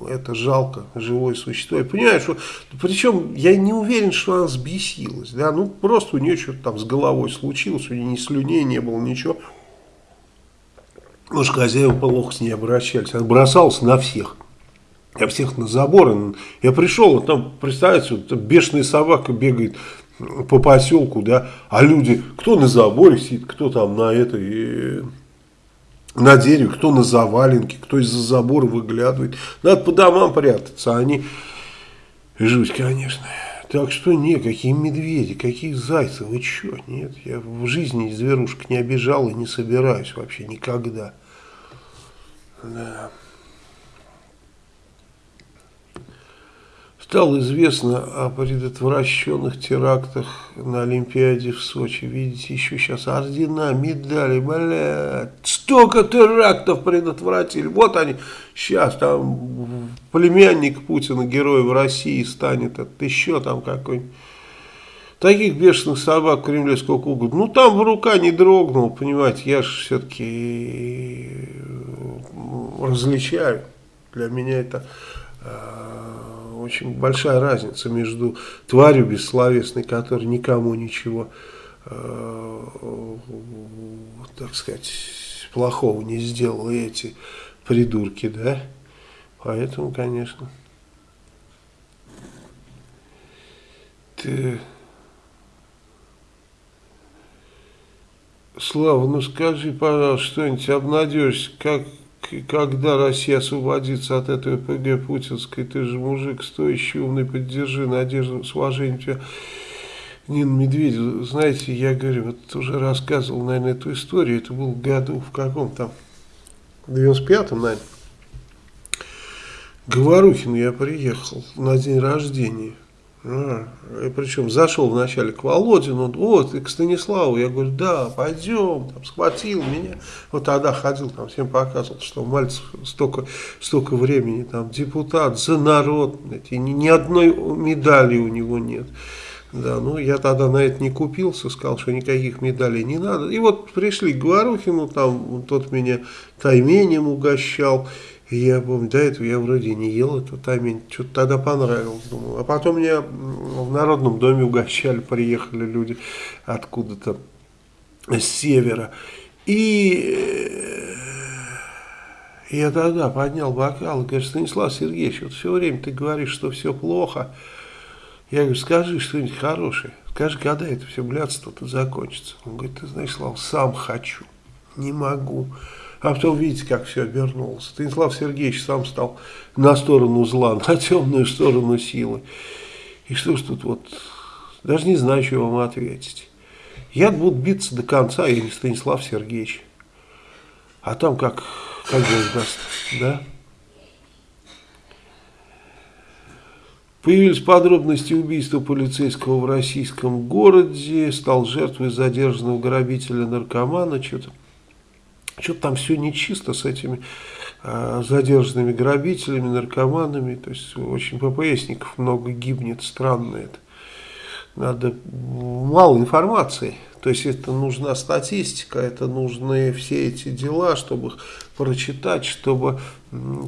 это жалко, живое существо. Я понимаю, что, причем я не уверен, что она сбесилась, да, ну просто у нее что-то там с головой случилось, у нее ни слюней не было, ничего. Может, хозяева плохо с ней обращались, она бросалась на всех. Я всех на заборы. Я пришел, там, представляете, вот, бешеная собака бегает по поселку, да, а люди, кто на заборе сидит, кто там на этой, на дереве, кто на заваленке, кто из-за забора выглядывает. Надо по домам прятаться, а они жуть, конечно. Так что не, какие медведи, какие зайцы, вы что, нет, я в жизни зверушек не обижал и не собираюсь вообще никогда. Да. Стало известно о предотвращенных терактах на Олимпиаде в Сочи. Видите, еще сейчас ордена, медали, блядь. Столько терактов предотвратили. Вот они, сейчас там племянник Путина, герой в России станет. Это еще там какой-нибудь. Таких бешеных собак в Кремле сколько угодно. Ну, там в рука не дрогнул, понимаете. Я же все-таки различаю Для меня это э, очень большая разница между тварью бессловесной, которая никому ничего, э, так сказать, плохого не сделала, и эти придурки, да? Поэтому, конечно... Ты... Слава, ну скажи, пожалуйста, что-нибудь обнадежься, как, когда Россия освободится от этой ПГ путинской, ты же мужик стоящий, умный, поддержи надежду, с уважением тебя. Нина Медведева, знаете, я говорю, вот уже рассказывал, наверное, эту историю, это был году в каком там, в 95-м, наверное. Говорухин я приехал на день рождения. А, и причем зашел вначале к Володину, вот, и к Станиславу, я говорю, да, пойдем, там, схватил меня, вот тогда ходил, там, всем показывал, что Мальцев столько, столько времени, там, депутат, за народ, знаете, ни, ни одной медали у него нет, да, ну, я тогда на это не купился, сказал, что никаких медалей не надо, и вот пришли к Говорухину, там, тот меня тайменем угощал, я помню, до этого я вроде не ел эту таймень, что-то тогда понравилось, думаю. А потом меня в Народном доме угощали, приехали люди откуда-то с севера. И я тогда поднял бокал и говорю, Станислав Сергеевич, вот все время ты говоришь, что все плохо. Я говорю, скажи что-нибудь хорошее. Скажи, когда это все блядство-то закончится. Он говорит, ты знаешь, Слава, сам хочу, не могу. А потом видите, как все обернулось. Станислав Сергеевич сам стал на сторону зла, на темную сторону силы. И что ж тут вот, даже не знаю, что вам ответить. Я буду биться до конца, я не Станислав Сергеевич. А там как, как Бог даст, да? Появились подробности убийства полицейского в российском городе, стал жертвой задержанного грабителя-наркомана, что-то что-то там все нечисто с этими э, задержанными грабителями, наркоманами. То есть очень ППСников много гибнет, странно это. Надо мало информации. То есть это нужна статистика, это нужны все эти дела, чтобы их прочитать, чтобы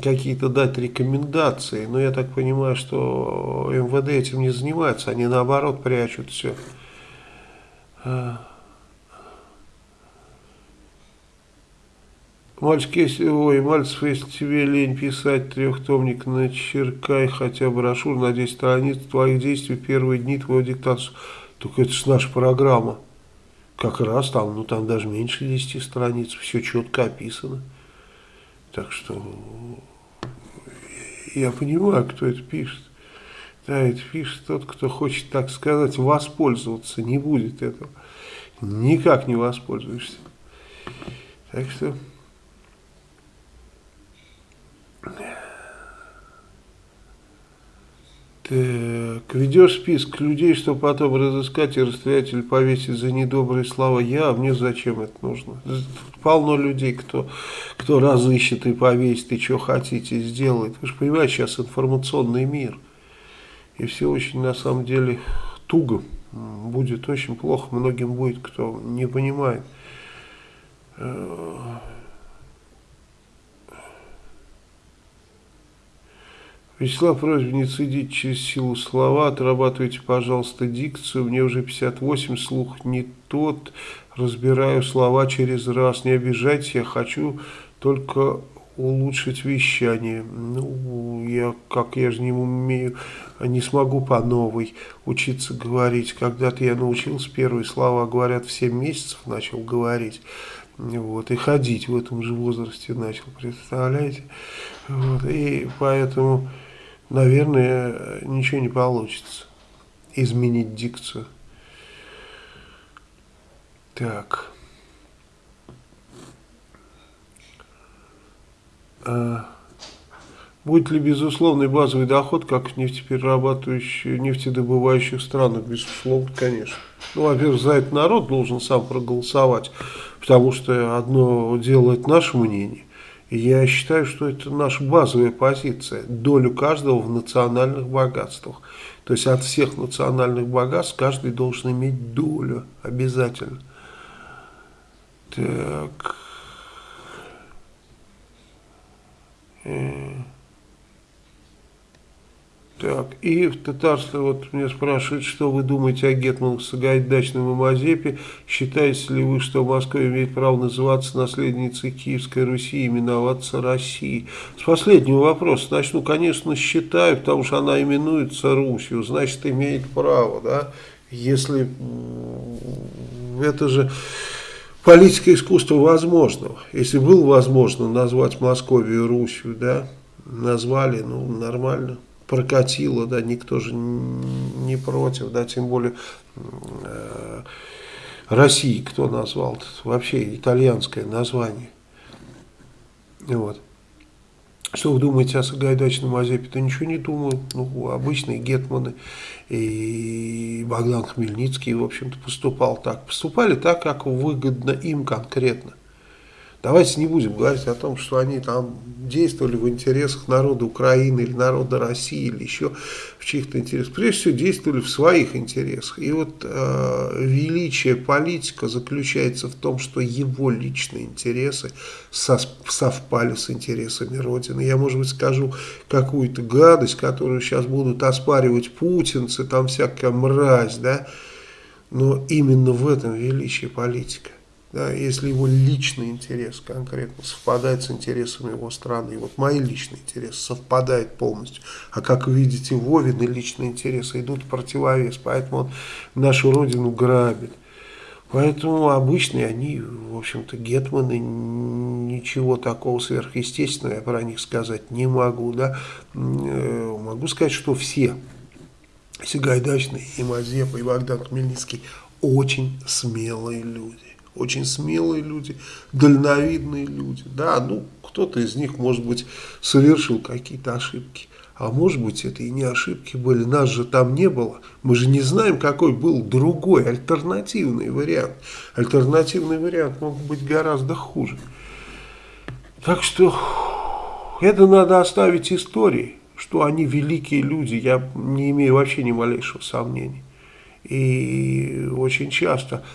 какие-то дать рекомендации. Но я так понимаю, что МВД этим не занимается, они наоборот прячут все. Мальчик, если, ой, Мальцев, если тебе лень писать трехтомник, начеркай хотя бы брошюр на 10 страниц твоих действий в первые дни твоего диктатора. Только это же наша программа. Как раз там, ну там даже меньше 10 страниц, все четко описано. Так что я понимаю, кто это пишет. Да, это пишет тот, кто хочет, так сказать, воспользоваться. Не будет этого. Никак не воспользуешься. Так что... Так, ведешь список людей, что потом разыскать и расстрелять или повесить за недобрые слова я, а мне зачем это нужно? Полно людей, кто, кто разыщет и повесит, и что хотите сделает. Вы же понимаете, сейчас информационный мир. И все очень, на самом деле, туго. Будет очень плохо многим будет, кто не понимает. Вячеслав, просьба не цедить через силу слова, отрабатывайте, пожалуйста, дикцию. Мне уже 58, слух не тот, разбираю слова через раз. Не обижайтесь, я хочу только улучшить вещание. Ну, я, как я же не умею, не смогу по новой учиться говорить. Когда-то я научился первые слова, говорят, в 7 месяцев начал говорить. Вот, и ходить в этом же возрасте начал, представляете? Вот, и поэтому наверное, ничего не получится изменить дикцию. Так. А, будет ли безусловный базовый доход, как в нефтеперерабатывающих, нефтедобывающих странах? Безусловно, конечно. Ну, во-первых, за это народ должен сам проголосовать, потому что одно дело это наше мнение, я считаю, что это наша базовая позиция. Долю каждого в национальных богатствах. То есть от всех национальных богатств каждый должен иметь долю обязательно. Так. Э. Так, и в татарстве вот меня спрашивают, что вы думаете о Гетманах Сагайдачном и Мазепе? Считаете ли вы, что Москва имеет право называться наследницей Киевской Руси и именоваться Россией? С последнего вопроса начну, конечно, считаю, потому что она именуется Русью, значит, имеет право, да? Если это же политика искусства возможного. Если было возможно назвать Московию Русью, да, назвали, ну, нормально, прокатило, да, никто же не против, да, тем более э, России кто назвал, -то? вообще итальянское название. Вот. Что вы думаете о Сагайдачном Мазепе? Да ничего не думаю. Ну, обычные гетманы и Богдан Хмельницкий, в общем-то, поступал так. Поступали так, как выгодно им конкретно. Давайте не будем говорить о том, что они там действовали в интересах народа Украины или народа России или еще в чьих-то интересах. Прежде всего действовали в своих интересах. И вот э, величие политика заключается в том, что его личные интересы совпали с интересами Родины. Я, может быть, скажу какую-то гадость, которую сейчас будут оспаривать путинцы, там всякая мразь, да, но именно в этом величие политика. Да, если его личный интерес конкретно совпадает с интересами его страны, и вот мои личные интересы совпадают полностью, а как вы видите, Вовины личные интересы идут в противовес, поэтому он нашу родину грабит. Поэтому обычные они, в общем-то, гетманы, ничего такого сверхъестественного я про них сказать не могу. Да? Э, Могу сказать, что все, Сагайдачный, и Мазепа, и Богдан Хмельницкий, очень смелые люди. Очень смелые люди, дальновидные люди. Да, ну, кто-то из них, может быть, совершил какие-то ошибки. А может быть, это и не ошибки были. Нас же там не было. Мы же не знаем, какой был другой, альтернативный вариант. Альтернативный вариант мог быть гораздо хуже. Так что это надо оставить истории, что они великие люди, я не имею вообще ни малейшего сомнения. И очень часто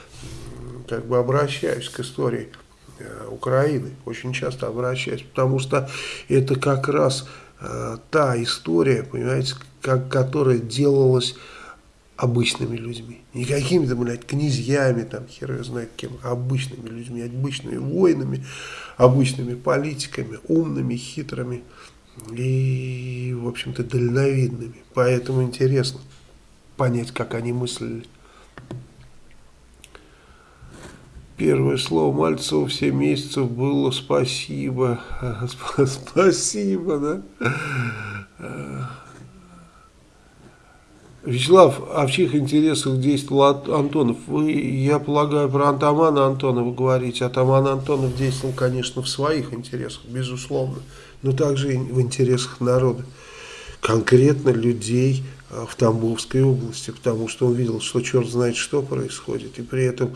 как бы обращаюсь к истории э, Украины, очень часто обращаюсь, потому что это как раз э, та история, понимаете, как, которая делалась обычными людьми. Не какими-то, блядь, князьями, там, хер его знает кем, а обычными людьми, обычными воинами, обычными политиками, умными, хитрыми и, в общем-то, дальновидными. Поэтому интересно понять, как они мыслили. Первое слово Мальцева в 7 месяцев было «спасибо». Сп- Спасибо, да? Вячеслав, а в чьих интересах действовал Ан- Антонов? Вы, я полагаю, про Антамана Антонова говорите. Атаман Антонов действовал, конечно, в своих интересах, безусловно, но также и в интересах народа. Конкретно людей э, в Тамбовской области, потому что он видел, что черт знает, что происходит, и при этом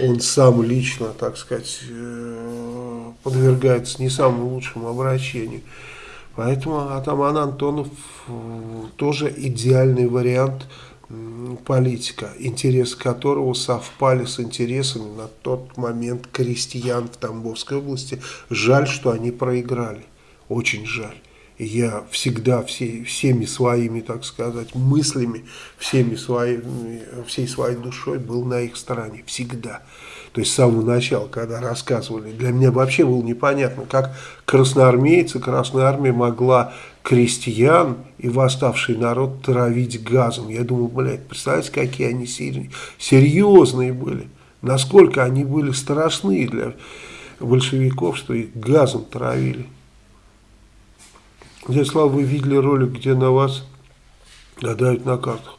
он сам лично, так сказать, э, подвергается не самому лучшему обращению. Поэтому Атаман Антонов э, тоже идеальный вариант политика, интересы которого совпали с интересами на тот момент крестьян в Тамбовской области. Жаль, что они проиграли. Очень жаль. Я всегда все, всеми своими, так сказать, мыслями, всеми своими, всей своей душой был на их стороне. Всегда. То есть с самого начала, когда рассказывали, для меня вообще было непонятно, как красноармейцы, Красная Армия могла крестьян и восставший народ травить газом. Я думал, блядь, представляете, какие они серьезные были, насколько они были страшны для большевиков, что их газом травили. Дядя Слава, вы видели ролик, где на вас гадают на картах?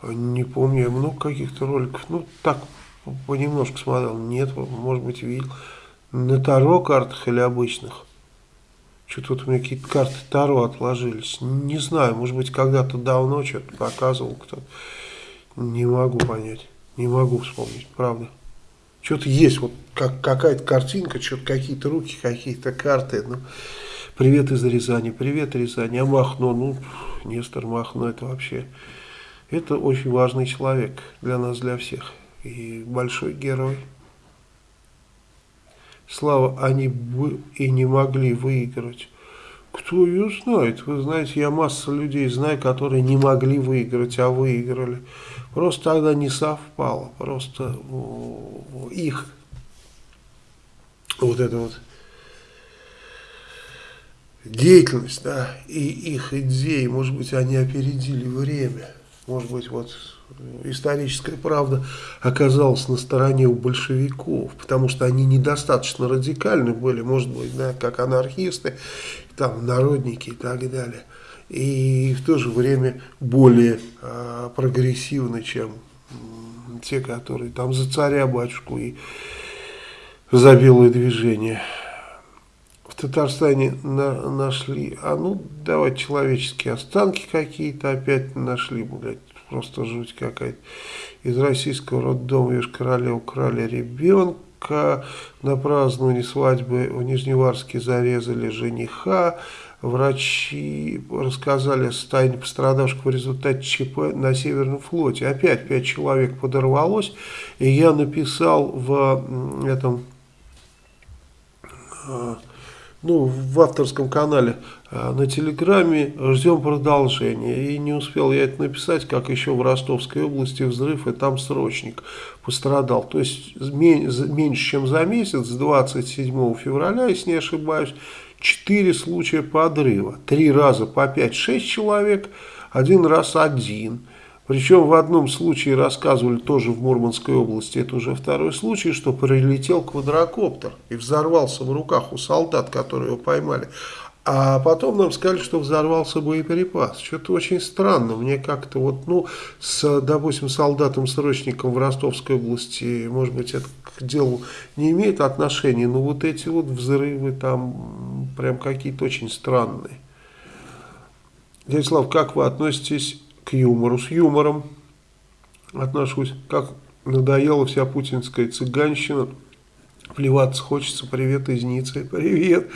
А, Не помню, я много каких-то роликов, ну так, понемножку смотрел. Нет, может быть, видел. На Таро картах или обычных? Что-то вот у меня какие-то карты Таро отложились. Не знаю, может быть, когда-то давно что-то показывал кто-то. Не могу понять, не могу вспомнить, правда. Что-то есть, вот как, какая-то картинка, что-то какие-то руки, какие-то карты. Ну, привет из Рязани, привет Рязани. А Махно, ну, Нестор Махно, это вообще, это очень важный человек для нас, для всех. И большой герой. Слава, они бы и не могли выиграть. Кто ее знает? Вы знаете, я массу людей знаю, которые не могли выиграть, а выиграли. Просто тогда не совпало. Просто их вот это вот деятельность, да, и их идеи, может быть, они опередили время. Может быть, вот историческая правда оказалась на стороне у большевиков, потому что они недостаточно радикальны были, может быть, да, как анархисты, там, народники и так далее. И в то же время более э, прогрессивны, чем те, которые там за царя, батюшку и за белое движение. В Татарстане на, нашли, а ну давай человеческие останки какие-то опять нашли, блядь, просто жуть какая-то. Из российского роддома Йошкар-Оле украли ребенка, на праздновании свадьбы в Нижневарске зарезали жениха, врачи рассказали о состоянии пострадавших в результате ЧП на Северном флоте. Опять пять человек подорвалось, и я написал в этом ну, в авторском канале на Телеграме ждем продолжения. И не успел я это написать, как еще в Ростовской области взрыв, и там срочник пострадал. То есть меньше, чем за месяц, 27 февраля, если не ошибаюсь, 4 случая подрыва. Три раза по 5-6 человек, один раз один. Причем в одном случае рассказывали тоже в Мурманской области, это уже второй случай, что прилетел квадрокоптер и взорвался в руках у солдат, которые его поймали. А потом нам сказали, что взорвался боеприпас. Что-то очень странно. Мне как-то вот, ну, с, допустим, солдатом-срочником в Ростовской области, может быть, это к делу не имеет отношения, но вот эти вот взрывы там прям какие-то очень странные. Дядя Слав, как вы относитесь к юмору. С юмором отношусь. Как надоела вся путинская цыганщина. Плеваться хочется. Привет из Ниццы. Привет.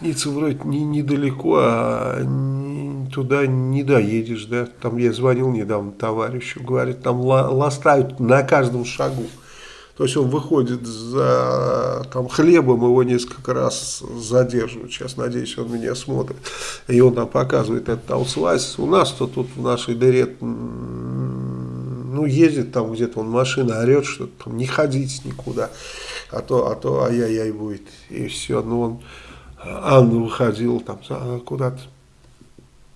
Ницца вроде не, недалеко, а не, туда не доедешь, да. Там я звонил недавно товарищу, говорит, там ластают на каждом шагу. То есть он выходит за там, хлебом, его несколько раз задерживают. Сейчас, надеюсь, он меня смотрит. И он там показывает этот аусвайс. У нас-то тут в нашей дыре, ну, ездит там где-то, он машина орет, что там не ходить никуда. А то, а то, ай-яй-яй будет. И все. Ну, он, Анна выходила там куда-то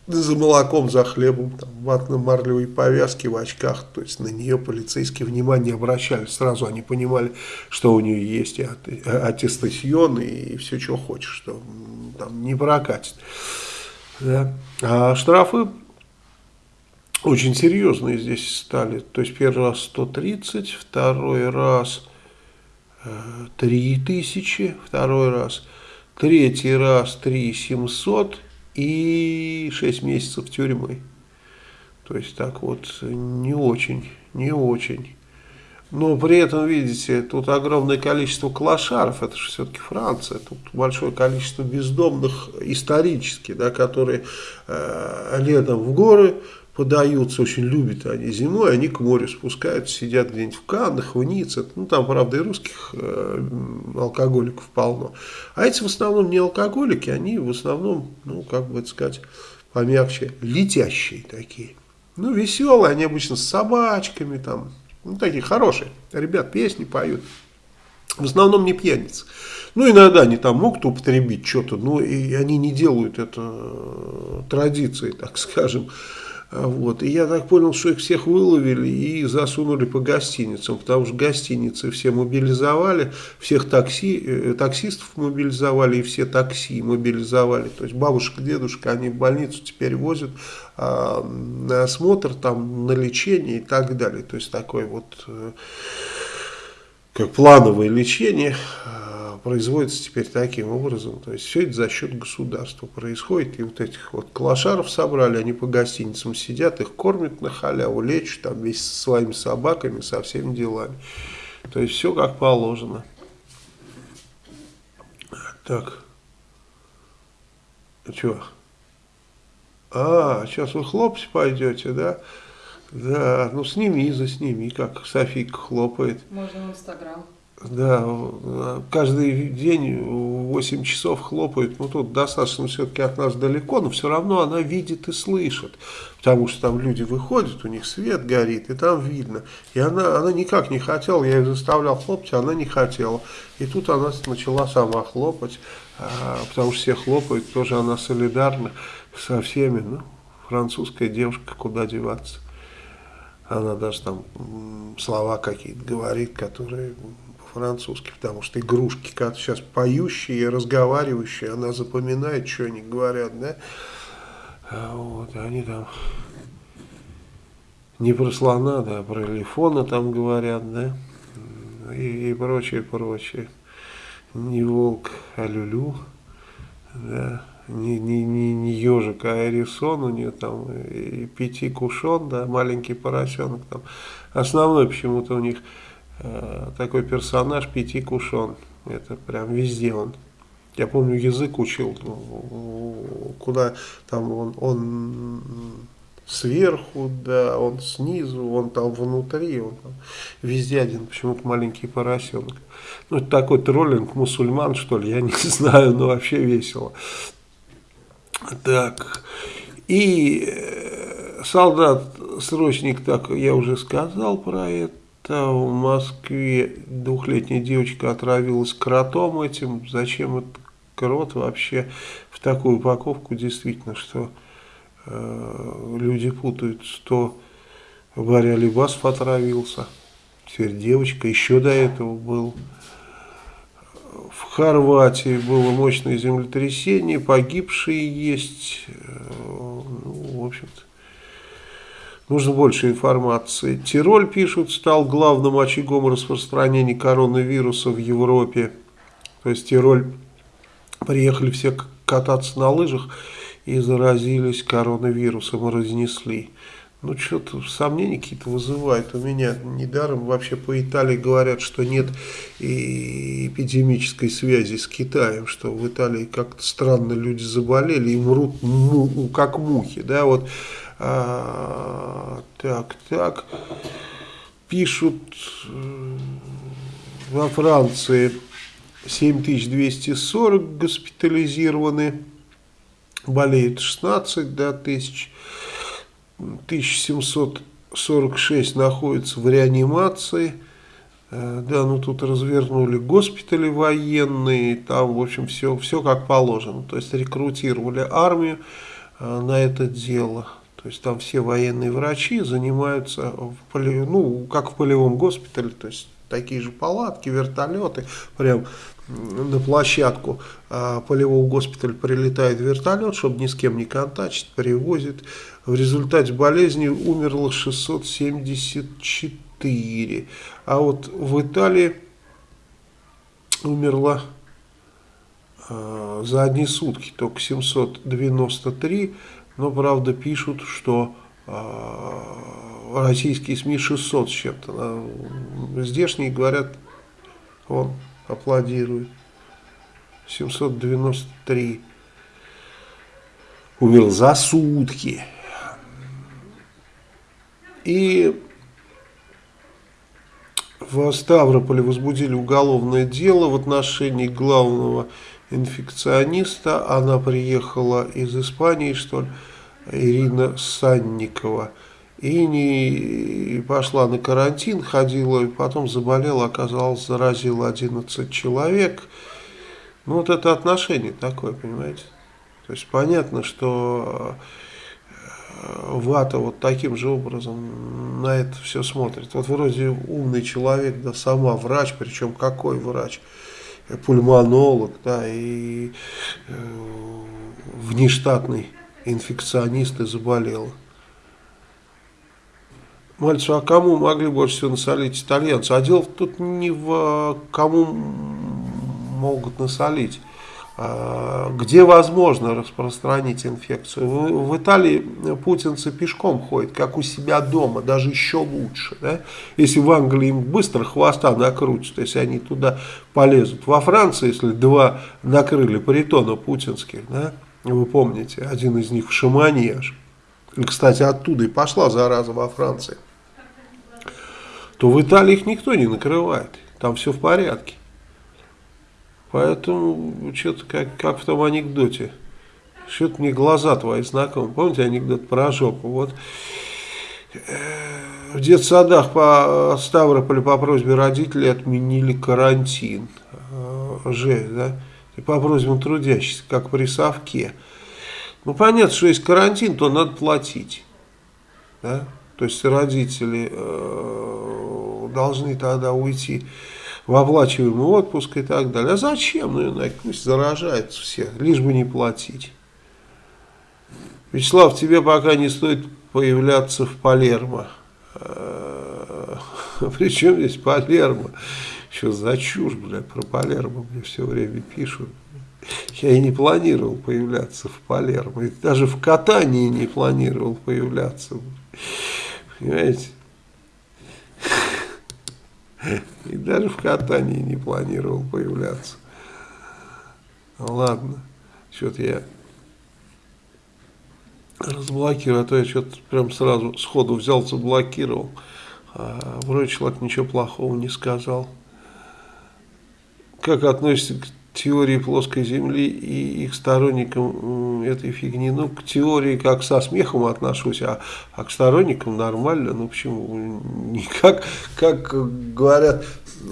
за молоком, за хлебом, там, ватно-марлевой повязки в очках, то есть на нее полицейские внимание обращали, сразу они понимали, что у нее есть и аттестасьон, и все, что хочешь, что там не прокатит. Да. А штрафы очень серьезные здесь стали, то есть первый раз 130, второй раз 3000, э, второй раз, третий раз 3700, и 6 месяцев тюрьмы. То есть так вот не очень, не очень. Но при этом, видите, тут огромное количество клошаров, это же все-таки Франция, тут большое количество бездомных исторически, да, которые э, летом в горы подаются, очень любят они зимой, они к морю спускаются, сидят где-нибудь в Каннах, в Ницце, ну там, правда, и русских э, алкоголиков полно. А эти в основном не алкоголики, они в основном, ну, как бы это сказать, помягче, летящие такие. Ну, веселые, они обычно с собачками там, ну, такие хорошие. Ребят песни поют. В основном не пьяницы. Ну, иногда они там могут употребить что-то, но и они не делают это э, традицией, так скажем. Вот. И я так понял, что их всех выловили и засунули по гостиницам, потому что гостиницы все мобилизовали, всех такси, э, таксистов мобилизовали и все такси мобилизовали. То есть бабушка, дедушка, они в больницу теперь возят а, на осмотр, там, на лечение и так далее. То есть такой вот э, как плановое лечение производится теперь таким образом. То есть все это за счет государства происходит. И вот этих вот клошаров собрали, они по гостиницам сидят, их кормят на халяву, лечат там вместе со своими собаками, со всеми делами. То есть все как положено. Так. А что? А, сейчас вы хлопать пойдете, да? Да, ну сними, засними, как Софийка хлопает. Можно в Инстаграм. Да, каждый день 8 часов хлопают, ну тут достаточно все-таки от нас далеко, но все равно она видит и слышит, потому что там люди выходят, у них свет горит, и там видно. И она, она никак не хотела, я ее заставлял хлопать, а она не хотела. И тут она начала сама хлопать, а, потому что все хлопают, тоже она солидарна со всеми, ну, французская девушка, куда деваться. Она даже там слова какие-то говорит, которые по-французски, потому что игрушки как сейчас поющие и разговаривающие, она запоминает, что они говорят, да. А вот, они там не про слона, да, а про элефона там говорят, да, и, и прочее, прочее. Не волк, а люлю, да не, не, не, не ежик, а эрисон у нее там, и пяти кушон, да, маленький поросенок там. Основной почему-то у них э, такой персонаж пяти кушон. Это прям везде он. Я помню, язык учил, ну, куда там он, он сверху, да, он снизу, он там внутри, он там везде один, почему-то маленький поросенок. Ну, это такой троллинг мусульман, что ли, я не знаю, но вообще весело. Так, и э, солдат-срочник, так я уже сказал про это, в Москве двухлетняя девочка отравилась кротом этим, зачем этот крот вообще в такую упаковку, действительно, что э, люди путают, что Варя Либасов отравился, теперь девочка, еще до этого был. В Хорватии было мощное землетрясение, погибшие есть. Э, ну, в общем-то, нужно больше информации. Тироль, пишут, стал главным очагом распространения коронавируса в Европе. То есть Тироль приехали все кататься на лыжах и заразились коронавирусом и разнесли ну, что-то сомнения какие-то вызывает у меня. Недаром вообще по Италии говорят, что нет и эпидемической связи с Китаем, что в Италии как-то странно люди заболели и мрут му, как мухи, да, вот, а, так, так, пишут э, во Франции 7240 госпитализированы, болеют 16 да, тысяч, 1746 находится в реанимации. Э, да, ну тут развернули госпитали военные, там, в общем, все, все как положено. То есть рекрутировали армию э, на это дело. То есть там все военные врачи занимаются, в поли, ну, как в полевом госпитале, то есть такие же палатки, вертолеты, прям на площадку а, полевого госпиталя прилетает вертолет, чтобы ни с кем не контачить, привозит. В результате болезни умерло 674. А вот в Италии умерло а, за одни сутки только 793. Но, правда, пишут, что а, российские СМИ 600 с чем-то. Здешние говорят, он аплодирует. 793 умер за сутки. И в Ставрополе возбудили уголовное дело в отношении главного инфекциониста. Она приехала из Испании, что ли, Ирина Санникова и не пошла на карантин, ходила, и потом заболела, оказалось, заразила 11 человек. Ну, вот это отношение такое, понимаете? То есть понятно, что э, Вата вот таким же образом на это все смотрит. Вот вроде умный человек, да, сама врач, причем какой врач? Пульмонолог, да, и э, внештатный инфекционист и заболела. Мальцу, а кому могли больше всего насолить итальянцы? А дело тут не в кому могут насолить, где возможно распространить инфекцию. В, в Италии путинцы пешком ходят, как у себя дома, даже еще лучше. Да? Если в Англии им быстро хвоста накрутят, если они туда полезут. Во Франции, если два накрыли притона путинских, да, вы помните, один из них в Шамане аж, кстати, оттуда и пошла зараза во Франции, то в Италии их никто не накрывает. там все в порядке. Поэтому что-то как, как в том анекдоте. Что-то мне глаза твои знакомы. Помните анекдот про жопу? Вот в детсадах по Ставрополю по просьбе родителей отменили карантин. Жесть, да? И по просьбам трудящихся, как при совке. Ну, понятно, что есть карантин, то надо платить. Да? То есть родители э, должны тогда уйти в оплачиваемый отпуск и так далее. А зачем? Ну, пусть заражаются все, лишь бы не платить. Вячеслав, тебе пока не стоит появляться в Палермо. Э, Причем здесь Палермо? Что за чушь, блядь, про Палермо мне все время пишут. Я и не планировал появляться в Палермо. И даже в катании не планировал появляться. Понимаете? И даже в катании не планировал появляться. Ладно, что-то я разблокирую, а то я что-то прям сразу сходу взял, заблокировал. А вроде человек ничего плохого не сказал. Как относится к теории плоской Земли и их сторонникам этой фигни. Ну, к теории как со смехом отношусь, а, а к сторонникам нормально. Ну, почему? Никак, как говорят,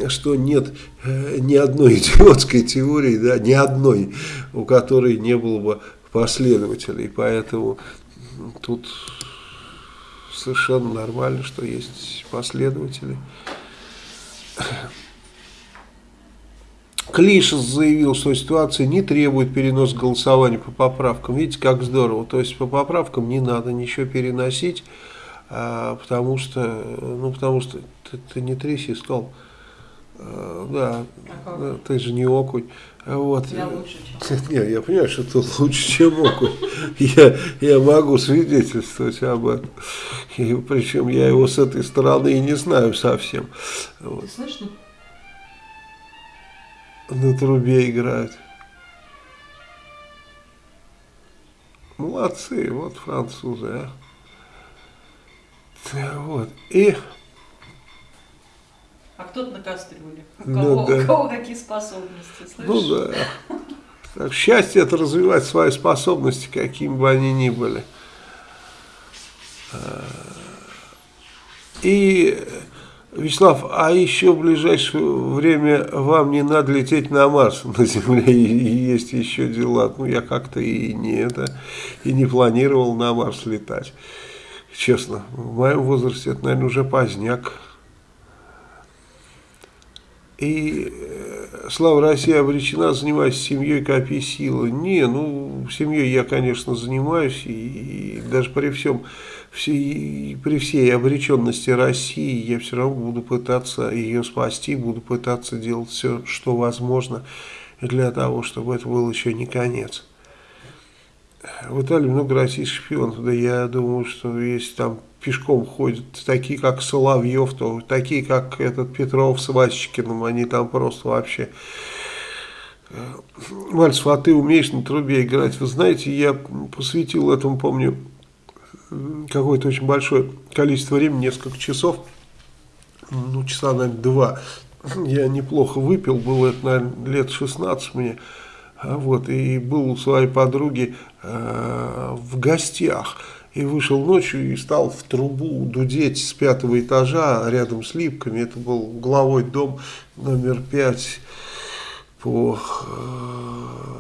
что нет э, ни одной идиотской теории, да, ни одной, у которой не было бы последователей. Поэтому тут совершенно нормально, что есть последователи. Клишес заявил, что ситуация не требует перенос голосования по поправкам. Видите, как здорово. То есть по поправкам не надо ничего переносить, а, потому что, ну, потому что ты, ты не тряси стол. А, да, да, ты же не окунь. Вот. Я лучше, чем. Нет, я понимаю, что ты лучше, чем окунь. Я, я могу свидетельствовать об этом. И, причем я его с этой стороны и не знаю совсем. Вот. Слышно? На трубе играют. Молодцы, вот французы, а. Вот. И А кто-то на кастрюле. У Ну кого, да. у кого какие способности, слышишь? Ну да. Так, счастье это развивать свои способности, какими бы они ни были. А, И, Вячеслав, а еще в ближайшее время вам не надо лететь на Марс, на Земле есть еще дела. Ну, я как-то и не это, и не планировал на Марс летать. Честно, в моем возрасте это, наверное, уже поздняк. И э, слава России обречена, занимаюсь семьей, копи силы. Не, ну, семьей я, конечно, занимаюсь, и, и даже при всем, при всей обреченности России я все равно буду пытаться ее спасти, буду пытаться делать все, что возможно для того, чтобы это был еще не конец. В Италии много российских шпионов, да я думаю, что если там пешком ходят такие, как Соловьев, то такие, как этот Петров с Васечкиным, они там просто вообще... Э, Мальцев, а ты умеешь на трубе играть? Вы знаете, я посвятил этому, помню, какое-то очень большое количество времени, несколько часов, ну, часа, наверное, два. Я неплохо выпил, было это, наверное, лет 16 мне. А Вот, и был у своей подруги э, в гостях. И вышел ночью и стал в трубу дудеть с пятого этажа рядом с Липками. Это был угловой дом номер пять по э,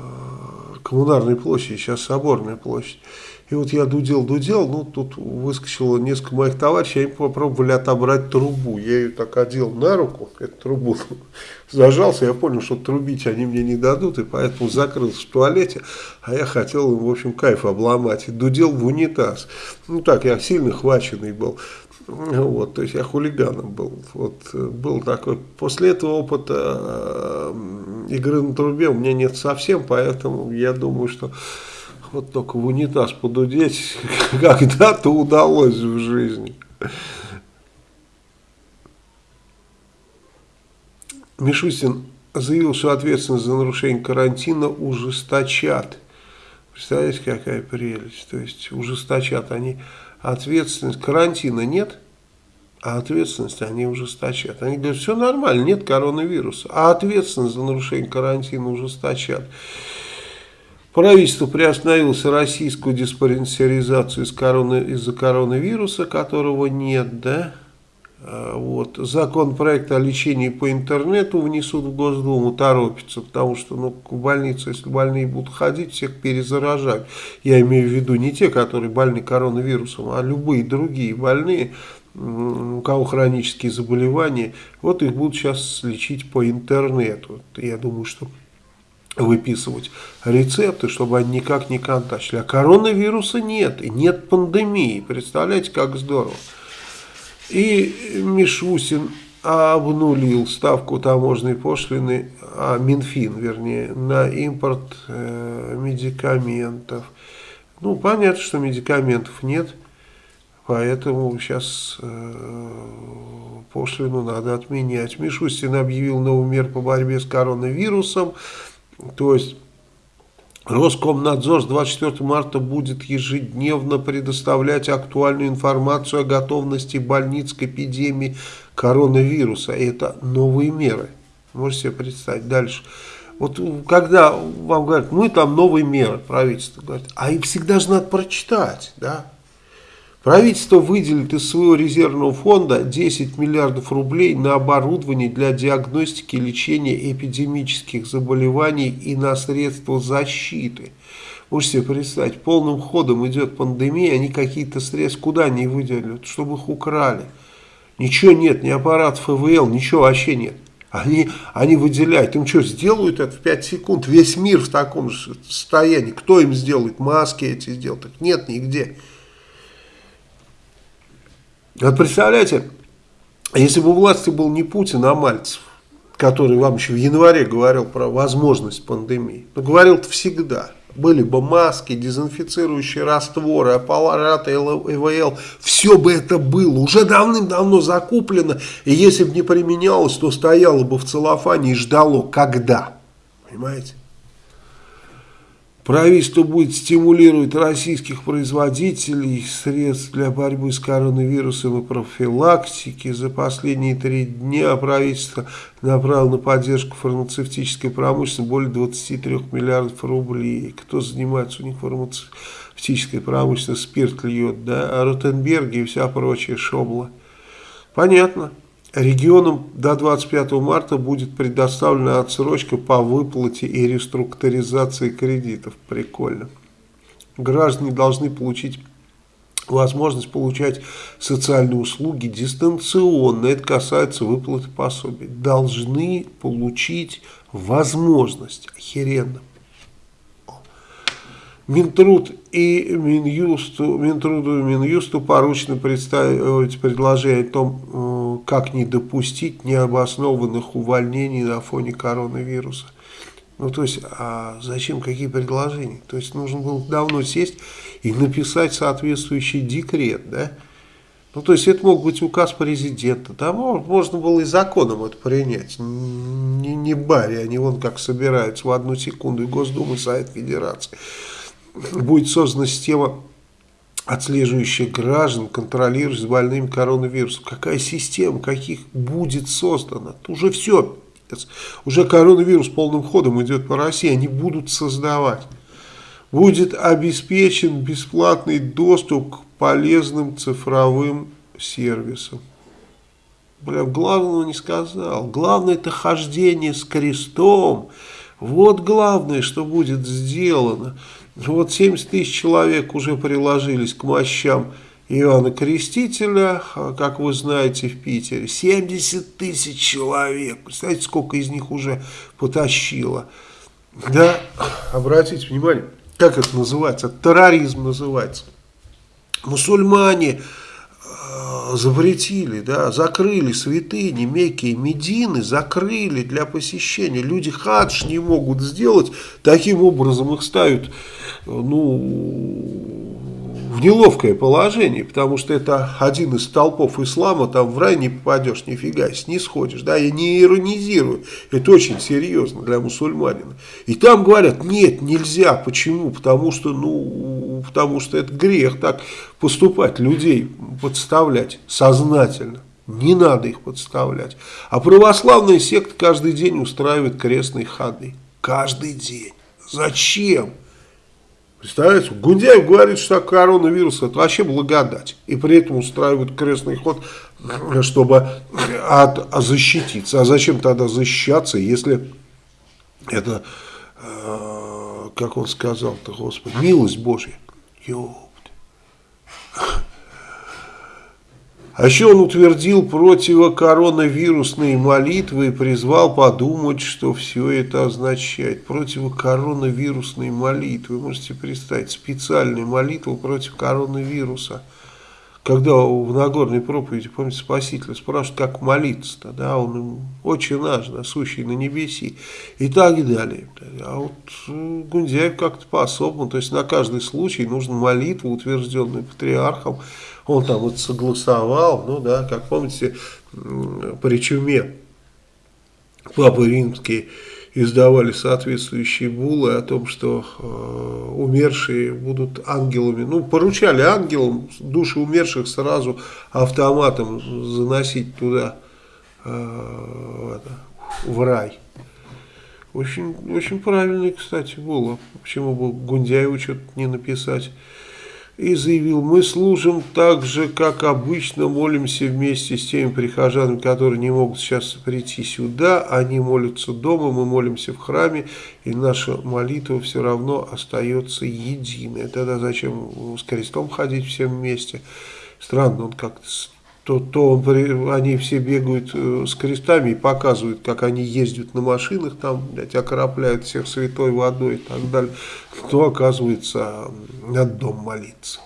коммунарной площади, сейчас соборная площадь. И вот я дудел-дудел, ну тут выскочило несколько моих товарищей, они попробовали отобрать трубу. Я ее так одел на руку, эту трубу, зажался, я понял, что трубить они мне не дадут, и поэтому закрылся в туалете, а я хотел им, в общем, кайф обломать. И дудел в унитаз. Ну так, я сильно хваченный был. Вот, то есть я хулиганом был. Вот, был такой. После этого опыта э, игры на трубе у меня нет совсем, поэтому я думаю, что вот только в унитаз подудеть когда-то удалось в жизни. Мишустин заявил, что ответственность за нарушение карантина ужесточат. Представляете, какая прелесть. То есть ужесточат они ответственность. Карантина нет, а ответственность они ужесточат. Они говорят, все нормально, нет коронавируса, а ответственность за нарушение карантина ужесточат. Правительство приостановило российскую диспансеризацию из-за короны, из коронавируса, которого нет, да? А, вот. Законопроект о лечении по интернету внесут в Госдуму, торопится, потому что ну, в больницу, если больные будут ходить, всех перезаражать. Я имею в виду не те, которые больны коронавирусом, а любые другие больные, у кого хронические заболевания, вот их будут сейчас лечить по интернету. Я думаю, что выписывать рецепты, чтобы они никак не контачили. А коронавируса нет, и нет пандемии. Представляете, как здорово. И Мишусин обнулил ставку таможенной пошлины, а Минфин, вернее, на импорт э, медикаментов. Ну, понятно, что медикаментов нет, поэтому сейчас э, пошлину надо отменять. Мишустин объявил новый мер по борьбе с коронавирусом. То есть Роскомнадзор с 24 марта будет ежедневно предоставлять актуальную информацию о готовности больниц к эпидемии коронавируса. И это новые меры. Можете себе представить. Дальше. Вот когда вам говорят, мы там новые меры, правительство говорит, а их всегда же надо прочитать, да? Правительство выделит из своего резервного фонда 10 миллиардов рублей на оборудование для диагностики и лечения эпидемических заболеваний и на средства защиты. Можете себе представить, полным ходом идет пандемия, они какие-то средства куда не выделят, чтобы их украли. Ничего нет, ни аппарат ФВЛ, ничего вообще нет. Они, они выделяют, им что, сделают это в 5 секунд? Весь мир в таком же состоянии. Кто им сделает? Маски эти сделают? Нет нигде. Вот представляете, если бы у власти был не Путин, а Мальцев, который вам еще в январе говорил про возможность пандемии, но говорил-то всегда, были бы маски, дезинфицирующие растворы, аппараты ИВЛ, все бы это было, уже давным-давно закуплено, и если бы не применялось, то стояло бы в целлофане и ждало, когда, понимаете? Правительство будет стимулировать российских производителей средств для борьбы с коронавирусом и профилактики. За последние три дня правительство направило на поддержку фармацевтической промышленности более 23 миллиардов рублей. Кто занимается у них фармацевтической промышленностью, спирт льет, да, а Ротенберги и вся прочая шобла. Понятно. Регионам до 25 марта будет предоставлена отсрочка по выплате и реструктуризации кредитов. Прикольно. Граждане должны получить возможность получать социальные услуги дистанционно. Это касается выплаты пособий. Должны получить возможность. Охеренно. Минтруд и Минюсту, Минтруду и Минюсту поручено представить предложение о том, э, как не допустить необоснованных увольнений на фоне коронавируса. Ну, то есть, а зачем какие предложения? То есть, нужно было давно сесть и написать соответствующий декрет, да? Ну, то есть, это мог быть указ президента, да, можно было и законом это принять, не, не баре, они вон как собираются в одну секунду, и Госдума, и Совет Федерации будет создана система, отслеживающая граждан, контролирующая с больными коронавирусом. Какая система, каких будет создана? Уже все. Уже коронавирус полным ходом идет по России, они будут создавать. Будет обеспечен бесплатный доступ к полезным цифровым сервисам. Бля, главного не сказал. Главное это хождение с крестом. Вот главное, что будет сделано. Вот 70 тысяч человек уже приложились к мощам Иоанна Крестителя, а, как вы знаете, в Питере. 70 тысяч человек. Представляете, сколько из них уже потащило. Да, обратите внимание, как это называется? Терроризм называется. Мусульмане запретили, да, закрыли святыни, Мекки Медины, закрыли для посещения. Люди хадж не могут сделать, таким образом их ставят ну, в неловкое положение, потому что это один из столпов ислама, там в рай не попадешь, нифига, не сходишь, да, я не иронизирую, это очень серьезно для мусульманина. И там говорят, нет, нельзя, почему? Потому что, ну, потому что это грех так поступать, людей подставлять сознательно. Не надо их подставлять. А православная секта каждый день устраивает крестные ходы. Каждый день. Зачем? Представляете, Гундяев говорит, что коронавирус это вообще благодать. И при этом устраивают крестный ход, чтобы от, защититься. А зачем тогда защищаться, если это, э, как он сказал-то, Господи, милость Божья. Ёпт. А еще он утвердил противокоронавирусные молитвы и призвал подумать, что все это означает. Противокоронавирусные молитвы. Вы можете представить, специальные молитвы против коронавируса. Когда в Нагорной проповеди, помните, Спаситель спрашивает, как молиться-то, да, он очень наш, да, сущий на небеси и так далее. А вот э, Гундяев как-то по-особому, то есть на каждый случай нужна молитва, утвержденная патриархом, он там вот согласовал, ну да, как помните, при чуме Папы Римские издавали соответствующие буллы о том, что э, умершие будут ангелами. Ну, поручали ангелам души умерших сразу автоматом заносить туда, э, в рай. Очень, очень правильный, кстати, булла. Почему бы Гундяеву что-то не написать? И заявил, мы служим так же, как обычно, молимся вместе с теми прихожанами, которые не могут сейчас прийти сюда, они молятся дома, мы молимся в храме, и наша молитва все равно остается единой. Тогда зачем с крестом ходить всем вместе? Странно, он как-то то, то он, они все бегают э, с крестами и показывают, как они ездят на машинах, там, блядь, окропляют всех святой водой и так далее, то оказывается над дом молиться.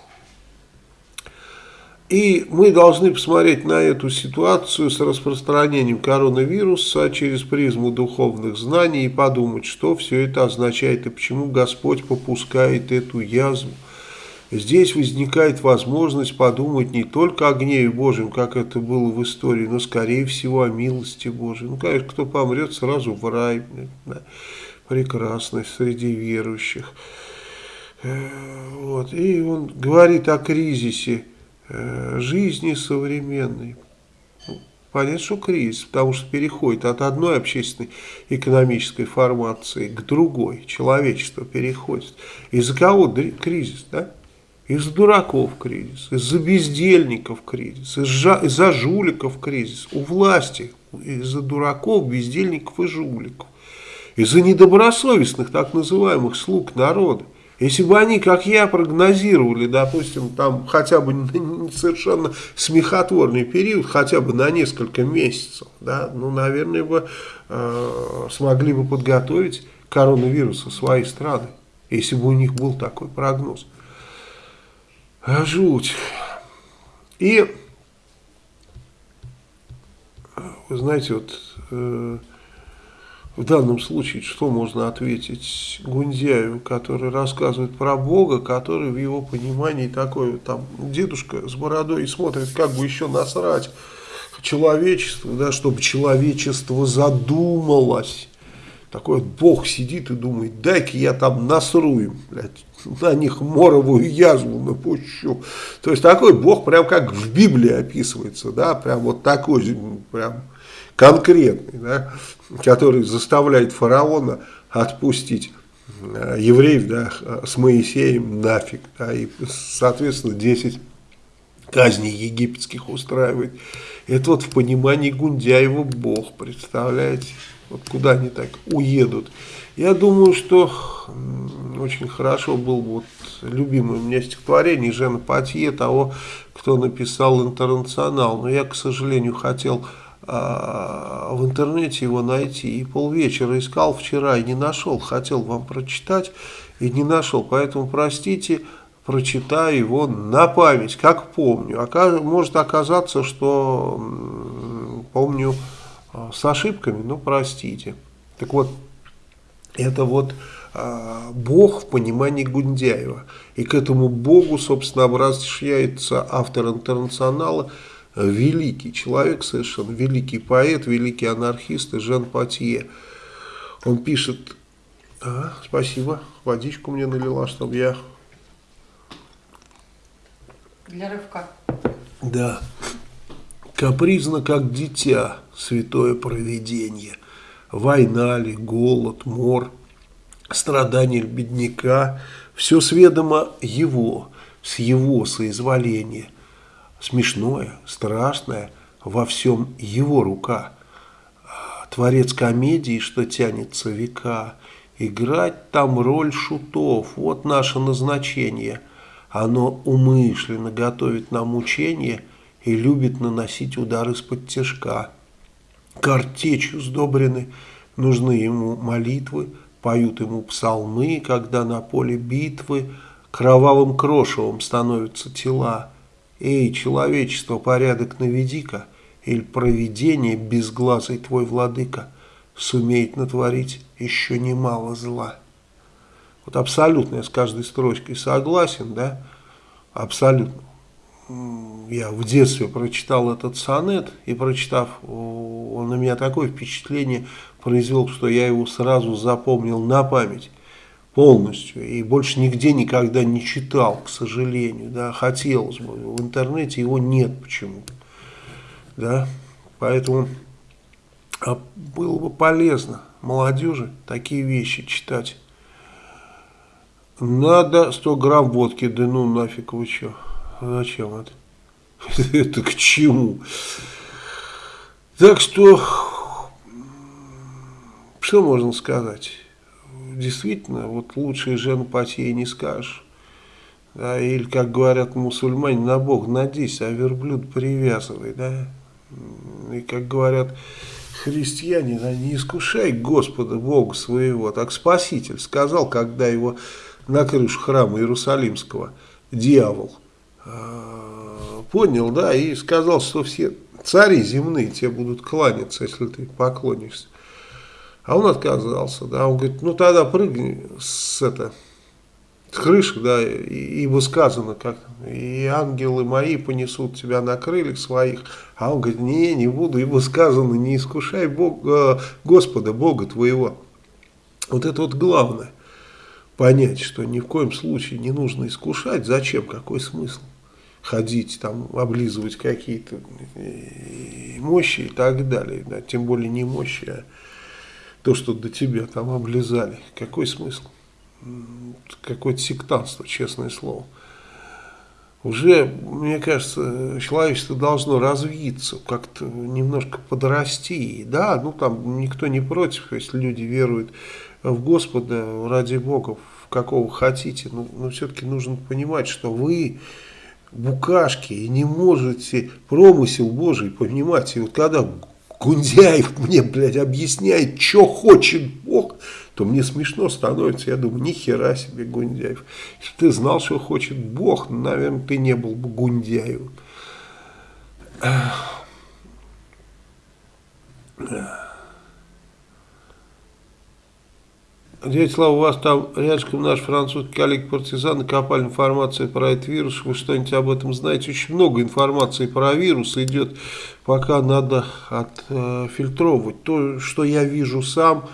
И мы должны посмотреть на эту ситуацию с распространением коронавируса через призму духовных знаний и подумать, что все это означает и почему Господь попускает эту язву Здесь возникает возможность подумать не только о гневе Божьем, как это было в истории, но скорее всего о милости Божьей. Ну, конечно, кто помрет, сразу в рай. Да, прекрасный среди верующих. Э, вот. И он говорит о кризисе э, жизни современной. Ну, понятно, что кризис, потому что переходит от одной общественной экономической формации к другой. Человечество переходит. Из-за кого кризис, да? Из-за дураков кризис, из-за бездельников кризис, из-за из жуликов кризис. У власти из-за дураков, бездельников и жуликов. Из-за недобросовестных так называемых слуг народа. Если бы они, как я, прогнозировали, допустим, там хотя бы совершенно смехотворный период, хотя бы на несколько месяцев, да, ну, наверное, бы э, смогли бы подготовить коронавируса своей страны, если бы у них был такой прогноз. А, жуть. И, вы знаете, вот э, в данном случае, что можно ответить Гундяеву, который рассказывает про Бога, который в его понимании такой, там, дедушка с бородой и смотрит, как бы еще насрать человечеству, да, чтобы человечество задумалось. Такой вот Бог сидит и думает, дай-ка я там насру им, блядь, на них моровую язву напущу. То есть такой Бог прям как в Библии описывается, да, прям вот такой, прям конкретный, да, который заставляет фараона отпустить э, евреев да, с Моисеем нафиг, да, и, соответственно, 10 казней египетских устраивает. Это вот в понимании Гундяева Бог, представляете? Вот куда они так уедут. Я думаю, что очень хорошо был вот любимое у меня стихотворение Жена Патье, того, кто написал «Интернационал». Но я, к сожалению, хотел а, в интернете его найти. И полвечера искал вчера и не нашел. Хотел вам прочитать и не нашел. Поэтому, простите, прочитаю его на память, как помню. Оказ, может оказаться, что помню с ошибками, но простите. Так вот, это вот э, Бог в понимании Гундяева. И к этому Богу, собственно, обращается автор интернационала, великий человек совершенно, великий поэт, великий анархист Жан Патье. Он пишет, а, спасибо, водичку мне налила, чтобы я... Для рывка. Да. Капризно, как дитя, святое провидение. Война ли, голод, мор, страдания бедняка, все сведомо его, с его соизволения. Смешное, страшное, во всем его рука. Творец комедии, что тянется века, играть там роль шутов, вот наше назначение. Оно умышленно готовит нам мучения и любит наносить удары из-под тяжка. Картечью сдобрены, нужны ему молитвы, поют ему псалмы, когда на поле битвы кровавым крошевом становятся тела. Эй, человечество, порядок наведи-ка, или провидение безглазый твой владыка сумеет натворить еще немало зла. Вот абсолютно я с каждой строчкой согласен, да, абсолютно. Я в детстве прочитал этот сонет, и прочитав, он на меня такое впечатление произвел, что я его сразу запомнил на память полностью и больше нигде никогда не читал, к сожалению, да, хотелось бы, в интернете его нет почему-то, да, поэтому а было бы полезно молодежи такие вещи читать. Надо 100 грамм водки, да ну нафиг вы что, зачем это? Это к чему? Так что, что можно сказать? Действительно, вот лучшие женопатии не скажешь. Да, или, как говорят мусульмане, на Бог надейся, а верблюд привязывай. Да? И, как говорят христиане, да, не искушай Господа Бога своего. Так Спаситель сказал, когда его на крышу храма Иерусалимского дьявол понял, да, и сказал, что все цари земные тебе будут кланяться, если ты поклонишься. А он отказался, да, он говорит, ну тогда прыгни с, это, с крыши, да, ибо сказано, как и ангелы мои понесут тебя на крыльях своих, а он говорит, не, не буду, ибо сказано, не искушай Бог, э, Господа, Бога твоего. Вот это вот главное, понять, что ни в коем случае не нужно искушать, зачем, какой смысл ходить, там, облизывать какие-то э, мощи и так далее. Да, тем более не мощи, а то, что до тебя там облизали. Какой смысл? Какое-то сектантство, честное слово. Уже, мне кажется, человечество должно развиться, как-то немножко подрасти. Да, ну там никто не против, если люди веруют в Господа, ради Бога, в какого хотите. Но, но все-таки нужно понимать, что вы букашки и не можете промысел Божий понимать. И вот когда Гундяев мне, блядь, объясняет, что хочет Бог, то мне смешно становится. Я думаю, ни хера себе Гундяев. Если ты знал, что хочет Бог, наверное, ты не был бы Гундяевым. Дядя Слава, у вас там рядышком наш французский коллег-партизаны копали информацию про этот вирус. Вы что-нибудь об этом знаете? Очень много информации про вирус идет, пока надо отфильтровывать. То, что я вижу сам,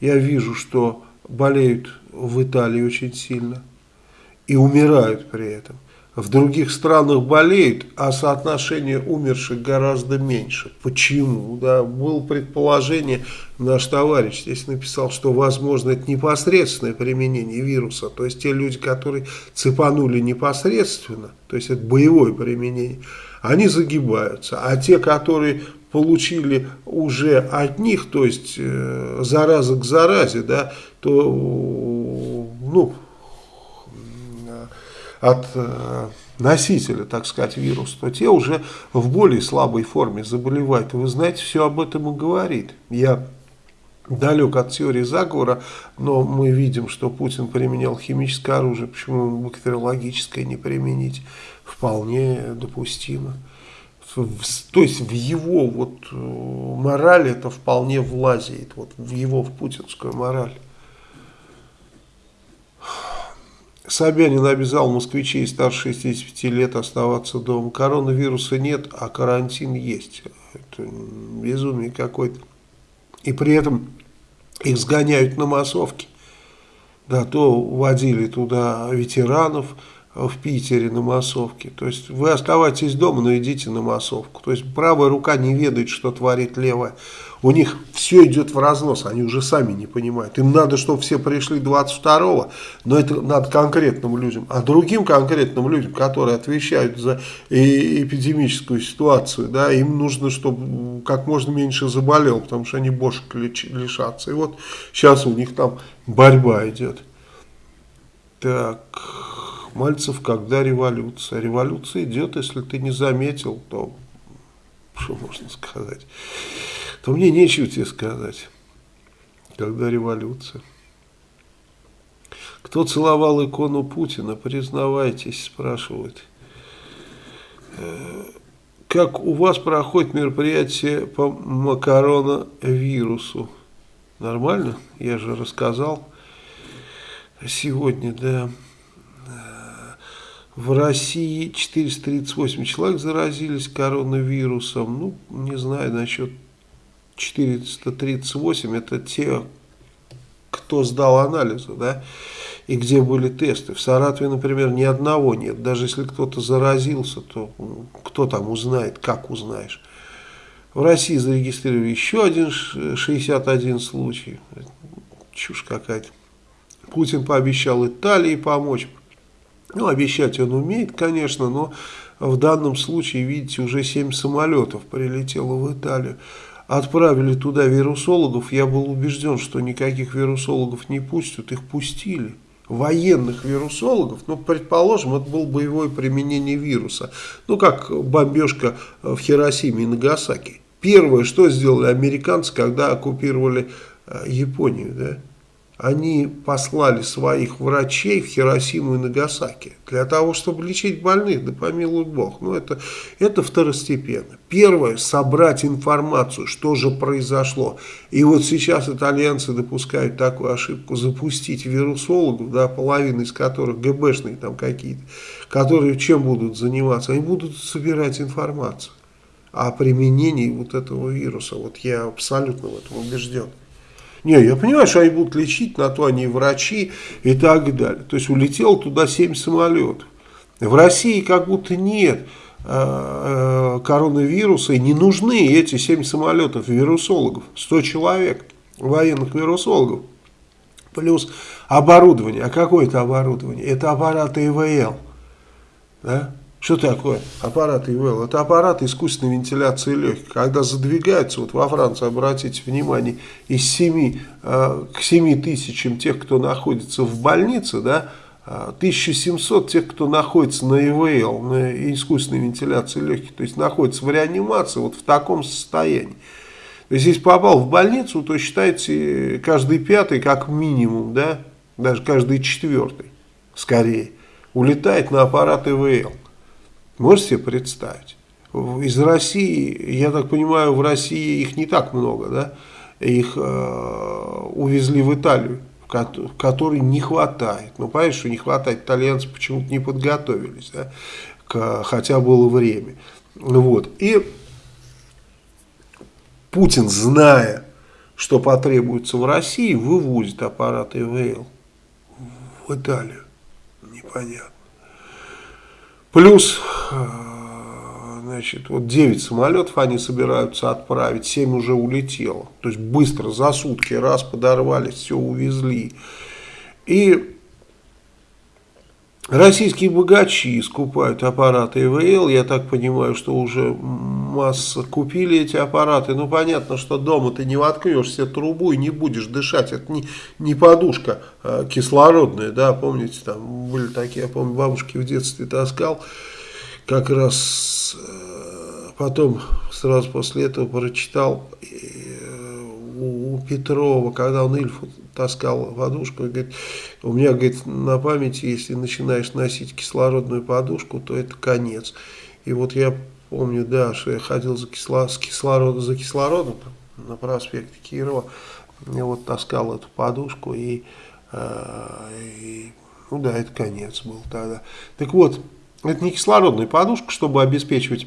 я вижу, что болеют в Италии очень сильно и умирают при этом в других странах болеют, а соотношение умерших гораздо меньше. Почему? Да, было предположение, наш товарищ здесь написал, что возможно это непосредственное применение вируса, то есть те люди, которые цепанули непосредственно, то есть это боевое применение, они загибаются, а те, которые получили уже от них, то есть э, зараза к заразе, да, то ну, от э, носителя, так сказать, вируса, то те уже в более слабой форме заболевают. Вы знаете, все об этом и говорит. Я далек от теории заговора, но мы видим, что Путин применял химическое оружие, почему бактериологическое не применить, вполне допустимо. То есть в его вот э, мораль это вполне влазит, вот в его в путинскую мораль. Собянин обязал москвичей старше 65 лет оставаться дома. Коронавируса нет, а карантин есть. Это безумие какое-то. И при этом их сгоняют на массовки. Да, то водили туда ветеранов, в Питере на массовке. То есть вы оставайтесь дома, но идите на массовку. То есть правая рука не ведает, что творит левая. У них все идет в разнос, они уже сами не понимают. Им надо, чтобы все пришли 22-го, но это надо конкретным людям. А другим конкретным людям, которые отвечают за эпидемическую ситуацию, да, им нужно, чтобы как можно меньше заболел, потому что они бошек лишатся. И вот сейчас у них там борьба идет. Так... Мальцев, когда революция? Революция идет, если ты не заметил, то что можно сказать? То мне нечего тебе сказать, когда революция. Кто целовал икону Путина, признавайтесь, спрашивают. Э, как у вас проходит мероприятие по макароновирусу? Нормально? Я же рассказал сегодня, да. В России 438 человек заразились коронавирусом. Ну, не знаю, насчет 438, это те, кто сдал анализы, да, и где были тесты. В Саратове, например, ни одного нет. Даже если кто-то заразился, то кто там узнает, как узнаешь. В России зарегистрировали еще один 61 случай. Чушь какая-то. Путин пообещал Италии помочь. Ну, обещать он умеет, конечно, но в данном случае, видите, уже 7 самолетов прилетело в Италию. Отправили туда вирусологов, я был убежден, что никаких вирусологов не пустят, их пустили. Военных вирусологов, ну, предположим, это было боевое применение вируса. Ну, как бомбежка в Хиросиме и Нагасаки. Первое, что сделали американцы, когда оккупировали э, Японию, да? Они послали своих врачей в Хиросиму и Нагасаки для того, чтобы лечить больных, да помилуй Бог. Но ну, это, это второстепенно. Первое, собрать информацию, что же произошло. И вот сейчас итальянцы допускают такую ошибку, запустить вирусологов, да, половина из которых ГБшные там какие-то, которые чем будут заниматься? Они будут собирать информацию о применении вот этого вируса. Вот я абсолютно в этом убежден. Не, я понимаю, что они будут лечить, на то они врачи и так далее. То есть улетел туда 7 самолетов. В России как будто нет э, э, коронавируса и не нужны эти 7 самолетов вирусологов, 100 человек военных вирусологов. Плюс оборудование. А какое это оборудование? Это аппараты ИВЛ. Да? Что такое аппарат ИВЛ? Это аппарат искусственной вентиляции легких. Когда задвигаются, вот во Франции, обратите внимание, из 7 э, к 7 тысячам тех, кто находится в больнице, да, 1700 тех, кто находится на ИВЛ, на искусственной вентиляции легких, то есть находится в реанимации, вот в таком состоянии. То есть, если попал в больницу, то считайте, каждый пятый, как минимум, да, даже каждый четвертый, скорее, улетает на аппарат ИВЛ. Можете себе представить? Из России, я так понимаю, в России их не так много, да? Их э, увезли в Италию, которой не хватает. Ну, понимаешь, что не хватает, итальянцы почему-то не подготовились, да? К, хотя было время. Вот. И Путин, зная, что потребуется в России, вывозит аппарат ИВЛ в Италию. Непонятно. Плюс, э, значит, вот 9 самолетов они собираются отправить, 7 уже улетело. То есть быстро, за сутки, раз подорвались, все увезли. И Российские богачи скупают аппараты ИВЛ, я так понимаю, что уже масса купили эти аппараты. Ну, понятно, что дома ты не воткнешь себе трубу и не будешь дышать. Это не, не подушка а кислородная, да, помните, там были такие, я помню, бабушки в детстве таскал. Как раз э, потом, сразу после этого прочитал у Петрова, когда он Ильфу таскал подушку, говорит, у меня, говорит, на памяти, если начинаешь носить кислородную подушку, то это конец. И вот я помню, да, что я ходил за, кисло, с кислородом, за кислородом на проспекте Кирова, я вот таскал эту подушку, и, э, и ну да, это конец был тогда. Так вот, это не кислородная подушка, чтобы обеспечивать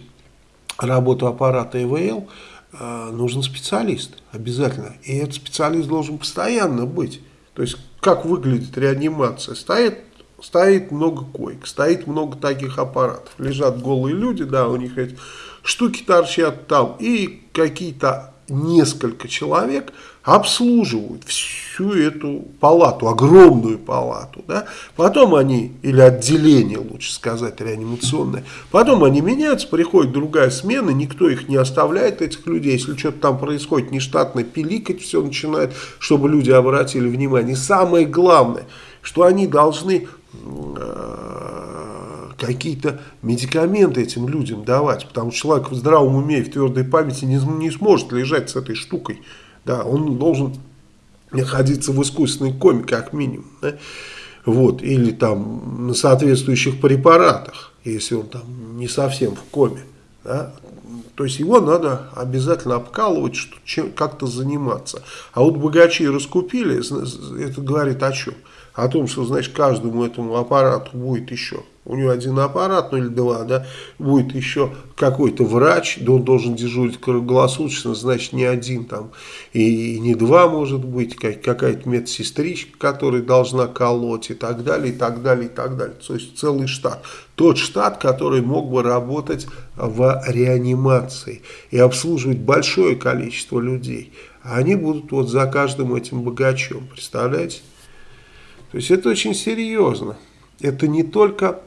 работу аппарата ИВЛ, нужен специалист обязательно. И этот специалист должен постоянно быть. То есть, как выглядит реанимация? Стоит стоит много коек, стоит много таких аппаратов. Лежат голые люди, да, у них эти штуки торчат там. И какие-то несколько человек обслуживают всю эту палату, огромную палату. Да? Потом они, или отделение, лучше сказать, реанимационное, потом они меняются, приходит другая смена, никто их не оставляет, этих людей. Если что-то там происходит нештатно, пиликать все начинает, чтобы люди обратили внимание. И самое главное, что они должны э, какие-то медикаменты этим людям давать, потому что человек в здравом уме и в твердой памяти не, не сможет лежать с этой штукой, да, он должен находиться в искусственной коме, как минимум, да, вот, или там на соответствующих препаратах, если он там не совсем в коме, да, то есть его надо обязательно обкалывать, как-то заниматься. А вот богачи раскупили, это говорит о чем? О том, что, значит, каждому этому аппарату будет еще у него один аппарат, ну или два, да, будет еще какой-то врач, да он должен дежурить круглосуточно, значит не один там, и, и не два может быть, как, какая-то медсестричка, которая должна колоть и так далее, и так далее, и так далее. То есть целый штат. Тот штат, который мог бы работать в реанимации и обслуживать большое количество людей. Они будут вот за каждым этим богачом, представляете? То есть это очень серьезно. Это не только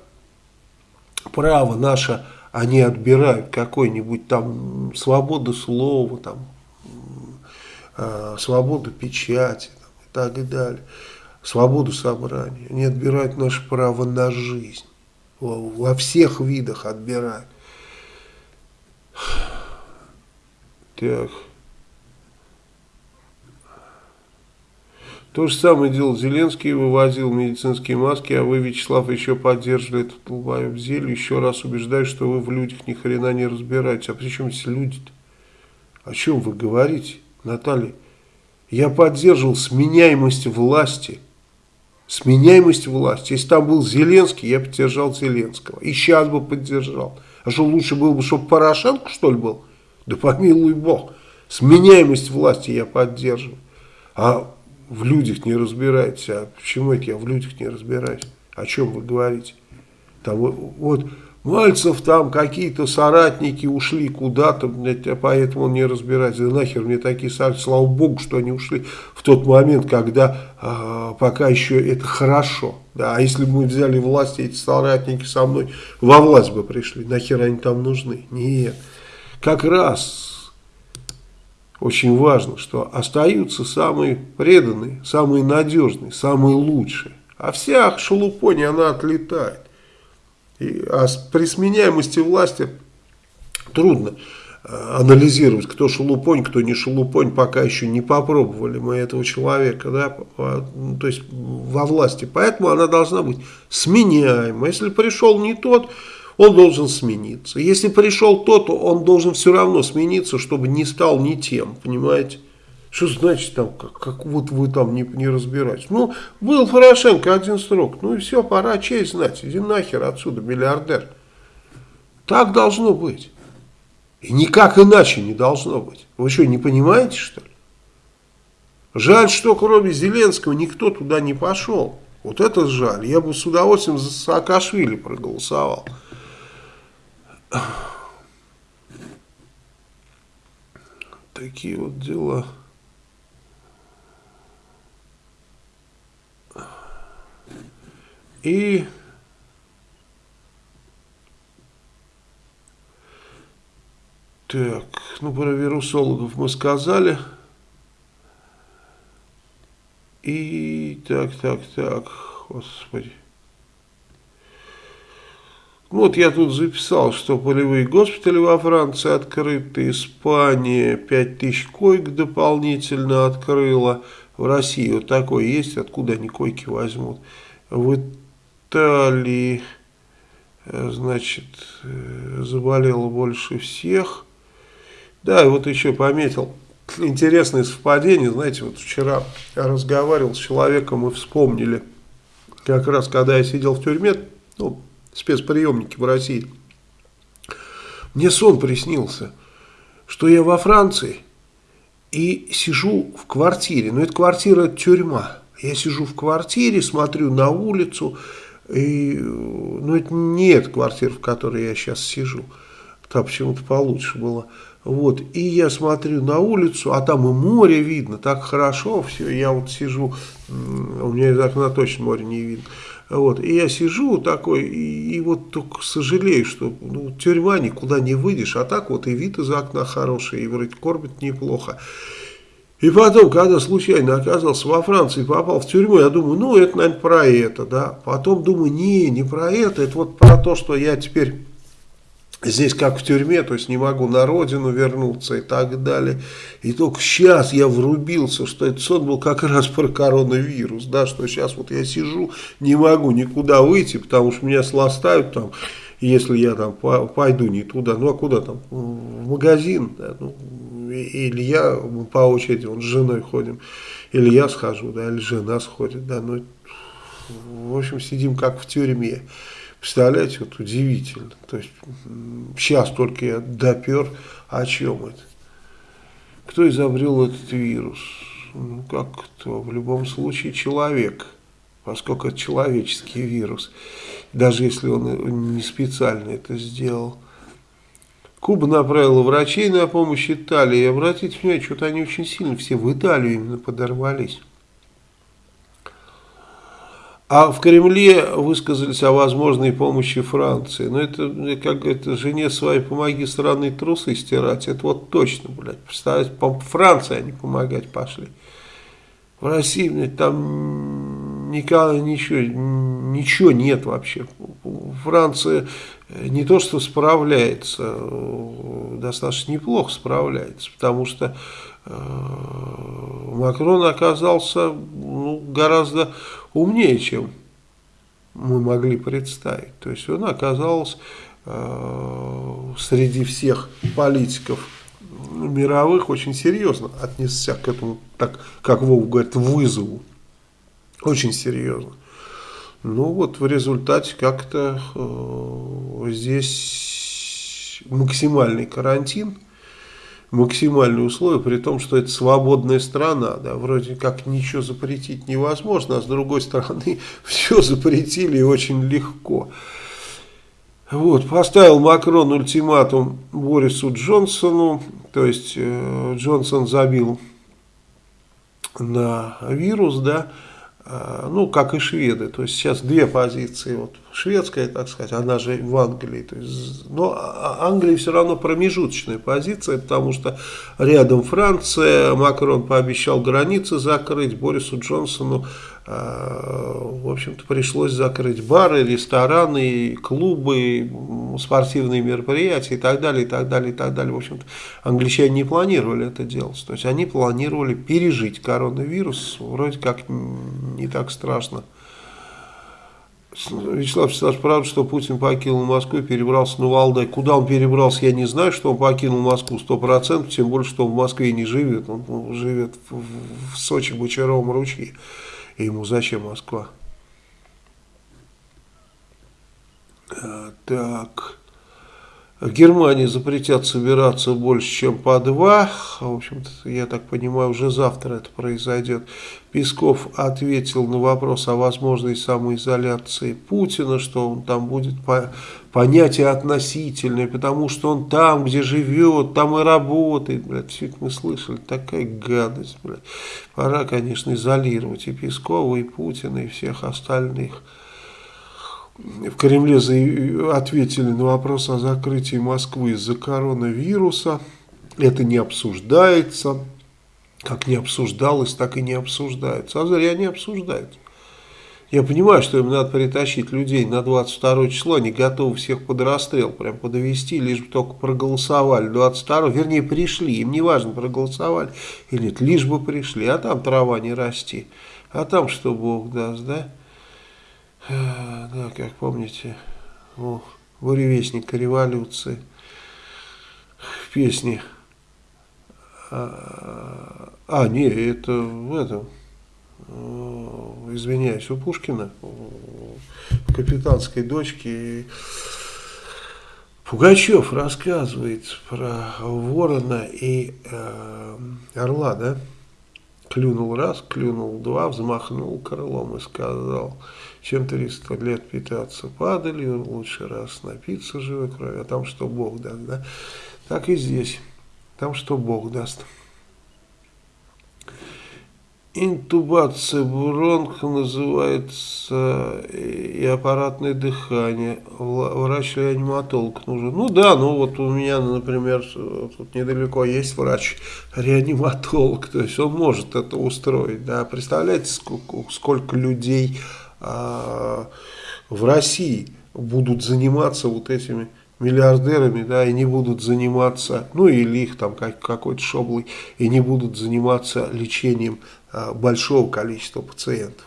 право наше они отбирают какой-нибудь там свободу слова, там, э, свободу печати там, и так далее, свободу собрания. Они отбирают наше право на жизнь. Во, во всех видах отбирают. Так. То же самое делал Зеленский, вывозил медицинские маски, а вы, Вячеслав, еще поддерживали этот долбоеб зелью. Еще раз убеждаю, что вы в людях ни хрена не разбираетесь. А при чем здесь люди-то? О чем вы говорите, Наталья? Я поддерживал сменяемость власти. Сменяемость власти. Если там был Зеленский, я поддержал Зеленского. И сейчас бы поддержал. А что лучше было бы, чтобы Порошенко, что ли, был? Да помилуй Бог. Сменяемость власти я поддерживаю. А в людях не разбираетесь. А почему это я в людях не разбираюсь? О чем вы говорите? Там, вот Мальцев там какие-то соратники ушли куда-то, а поэтому он не разбирается. Да нахер мне такие соратники, слава богу, что они ушли в тот момент, когда а, пока еще это хорошо. Да, а если бы мы взяли власть, эти соратники со мной во власть бы пришли, нахер они там нужны? Нет. Как раз очень важно, что остаются самые преданные, самые надежные, самые лучшие. А вся шелупонь, она отлетает. И, а при сменяемости власти трудно э, анализировать, кто шелупонь, кто не шелупонь, пока еще не попробовали мы этого человека, да, то есть во власти. Поэтому она должна быть сменяема. Если пришел не тот, он должен смениться. Если пришел тот, он должен все равно смениться, чтобы не стал ни тем, понимаете? Что значит там, как, как вот вы там не, не разбираетесь? Ну, был Порошенко один срок, ну и все, пора честь знать, иди нахер отсюда, миллиардер. Так должно быть. И никак иначе не должно быть. Вы что, не понимаете, что ли? Жаль, что кроме Зеленского никто туда не пошел. Вот это жаль. Я бы с удовольствием за Саакашвили проголосовал. Такие вот дела. И так, ну про вирусологов мы сказали. И так, так, так, господи. Вот я тут записал, что полевые госпитали во Франции открыты, Испания 5000 коек дополнительно открыла, в России вот такое есть, откуда они койки возьмут. В Италии, э, значит, э, заболело больше всех. Да, и вот еще пометил, интересное совпадение, знаете, вот вчера я разговаривал с человеком и вспомнили, как раз когда я сидел в тюрьме, ну, спецприемники в России. Мне сон приснился, что я во Франции и сижу в квартире. Но это квартира тюрьма. Я сижу в квартире, смотрю на улицу, И, ну, это не эта квартира, в которой я сейчас сижу. Там почему-то получше было. Вот, и я смотрю на улицу, а там и море видно, так хорошо все. Я вот сижу, у меня из окна точно море не видно. Вот, и я сижу такой, и, и вот только сожалею, что ну, тюрьма никуда не выйдешь, а так вот и вид из окна хороший, и вроде кормят неплохо. И потом, когда случайно оказался во Франции, попал в тюрьму, я думаю, ну, это, наверное, про это, да. Потом думаю, не, не про это, это вот про то, что я теперь здесь как в тюрьме, то есть не могу на родину вернуться и так далее. И только сейчас я врубился, что этот сон был как раз про коронавирус, да, что сейчас вот я сижу, не могу никуда выйти, потому что меня сластают там, если я там пойду не туда, ну а куда там, в магазин, да, ну, или я по очереди, он с женой ходим, или я схожу, да, или жена сходит, да, ну, в общем, сидим как в тюрьме. Представляете, вот удивительно. То есть, сейчас только я допер, о чем это? Кто изобрел этот вирус? Ну, как кто? В любом случае человек, поскольку это человеческий вирус. Даже если он не специально это сделал. Куба направила врачей на помощь Италии. Обратите внимание, что-то они очень сильно все в Италию именно подорвались. А в Кремле высказались о возможной помощи Франции. Но это, как говорит, жене своей помоги странные трусы стирать. Это вот точно, блядь. Представляете, Франции они помогать пошли. В России, блядь, там никогда ничего, ничего нет вообще. Франция не то что справляется, достаточно неплохо справляется, потому что э, Макрон оказался ну, гораздо умнее, чем мы могли представить. То есть он оказался э, среди всех политиков мировых очень серьезно отнесся к этому, так как Вов говорит, вызову. Очень серьезно. Ну вот в результате как-то э, здесь максимальный карантин, максимальные условия, при том, что это свободная страна, да, вроде как ничего запретить невозможно, а с другой стороны все запретили очень легко. Вот, поставил Макрон ультиматум Борису Джонсону, то есть э, Джонсон забил на вирус, да, ну, как и шведы, то есть сейчас две позиции, вот шведская, так сказать, она же в Англии, то есть, но а, а Англия все равно промежуточная позиция, потому что рядом Франция, Макрон пообещал границы закрыть, Борису Джонсону в общем-то, пришлось закрыть бары, рестораны, клубы, спортивные мероприятия и так далее, и так далее, и так далее. В общем-то, англичане не планировали это делать. То есть, они планировали пережить коронавирус, вроде как не так страшно. Вячеслав Вячеславович, правда, что Путин покинул Москву и перебрался на Валдай. Куда он перебрался, я не знаю, что он покинул Москву 100%, тем более, что он в Москве не живет. Он живет в Сочи, Бочаровом ручье. И ему зачем Москва? А, так. В Германии запретят собираться больше, чем по два. В общем-то, я так понимаю, уже завтра это произойдет. Песков ответил на вопрос о возможной самоизоляции Путина, что он там будет по понятие относительное, потому что он там, где живет, там и работает. Блядь, все это мы слышали. Такая гадость, блядь. Пора, конечно, изолировать и Пескова, и Путина, и всех остальных в Кремле ответили на вопрос о закрытии Москвы из-за коронавируса. Это не обсуждается. Как не обсуждалось, так и не обсуждается. А зря не обсуждается. Я понимаю, что им надо притащить людей на 22 число, они готовы всех под расстрел, прям подвести, лишь бы только проголосовали 22, вернее пришли, им не важно проголосовали или нет, лишь бы пришли, а там трава не расти, а там что Бог даст, да? Да, как помните, у буревестника революции в песне. А, а, не, это в этом, извиняюсь, у Пушкина, в капитанской дочке. Пугачев рассказывает про ворона и э, орла, да? Клюнул раз, клюнул два, взмахнул крылом и сказал, чем 300 лет питаться падалью, лучше раз напиться живой крови, а там что Бог даст, да? Так и здесь, там что Бог даст. Интубация бронх называется и аппаратное дыхание. Врач-реаниматолог нужен. Ну да, ну вот у меня, например, тут недалеко есть врач-реаниматолог, то есть он может это устроить. Да. Представляете, сколько, сколько людей в России будут заниматься вот этими миллиардерами, да, и не будут заниматься, ну или их там как, какой-то шоблый, и не будут заниматься лечением а, большого количества пациентов.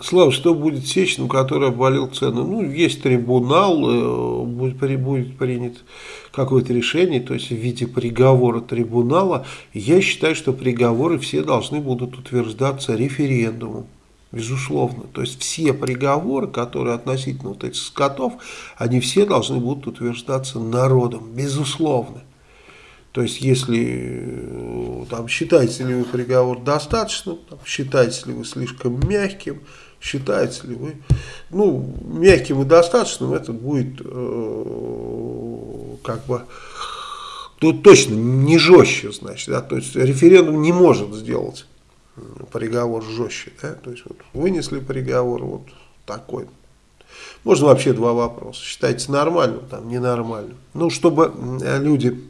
Слава, что будет с Сечным, который обвалил цену? Ну, есть трибунал, э, будет, будет принят какое-то решение, то есть в виде приговора трибунала. Я считаю, что приговоры все должны будут утверждаться референдумом. Безусловно. То есть все приговоры, которые относительно вот этих скотов, они все должны будут утверждаться народом. Безусловно. То есть, если э, там, считаете ли вы приговор достаточным, там, считаете ли вы слишком мягким, считаете ли вы, ну, мягким и достаточным, это будет э, как бы, тут точно не жестче, значит, да, то есть референдум не может сделать приговор жестче, да, то есть вот вынесли приговор вот такой. Можно вообще два вопроса. Считайте нормальным, там ненормальным. Ну, чтобы люди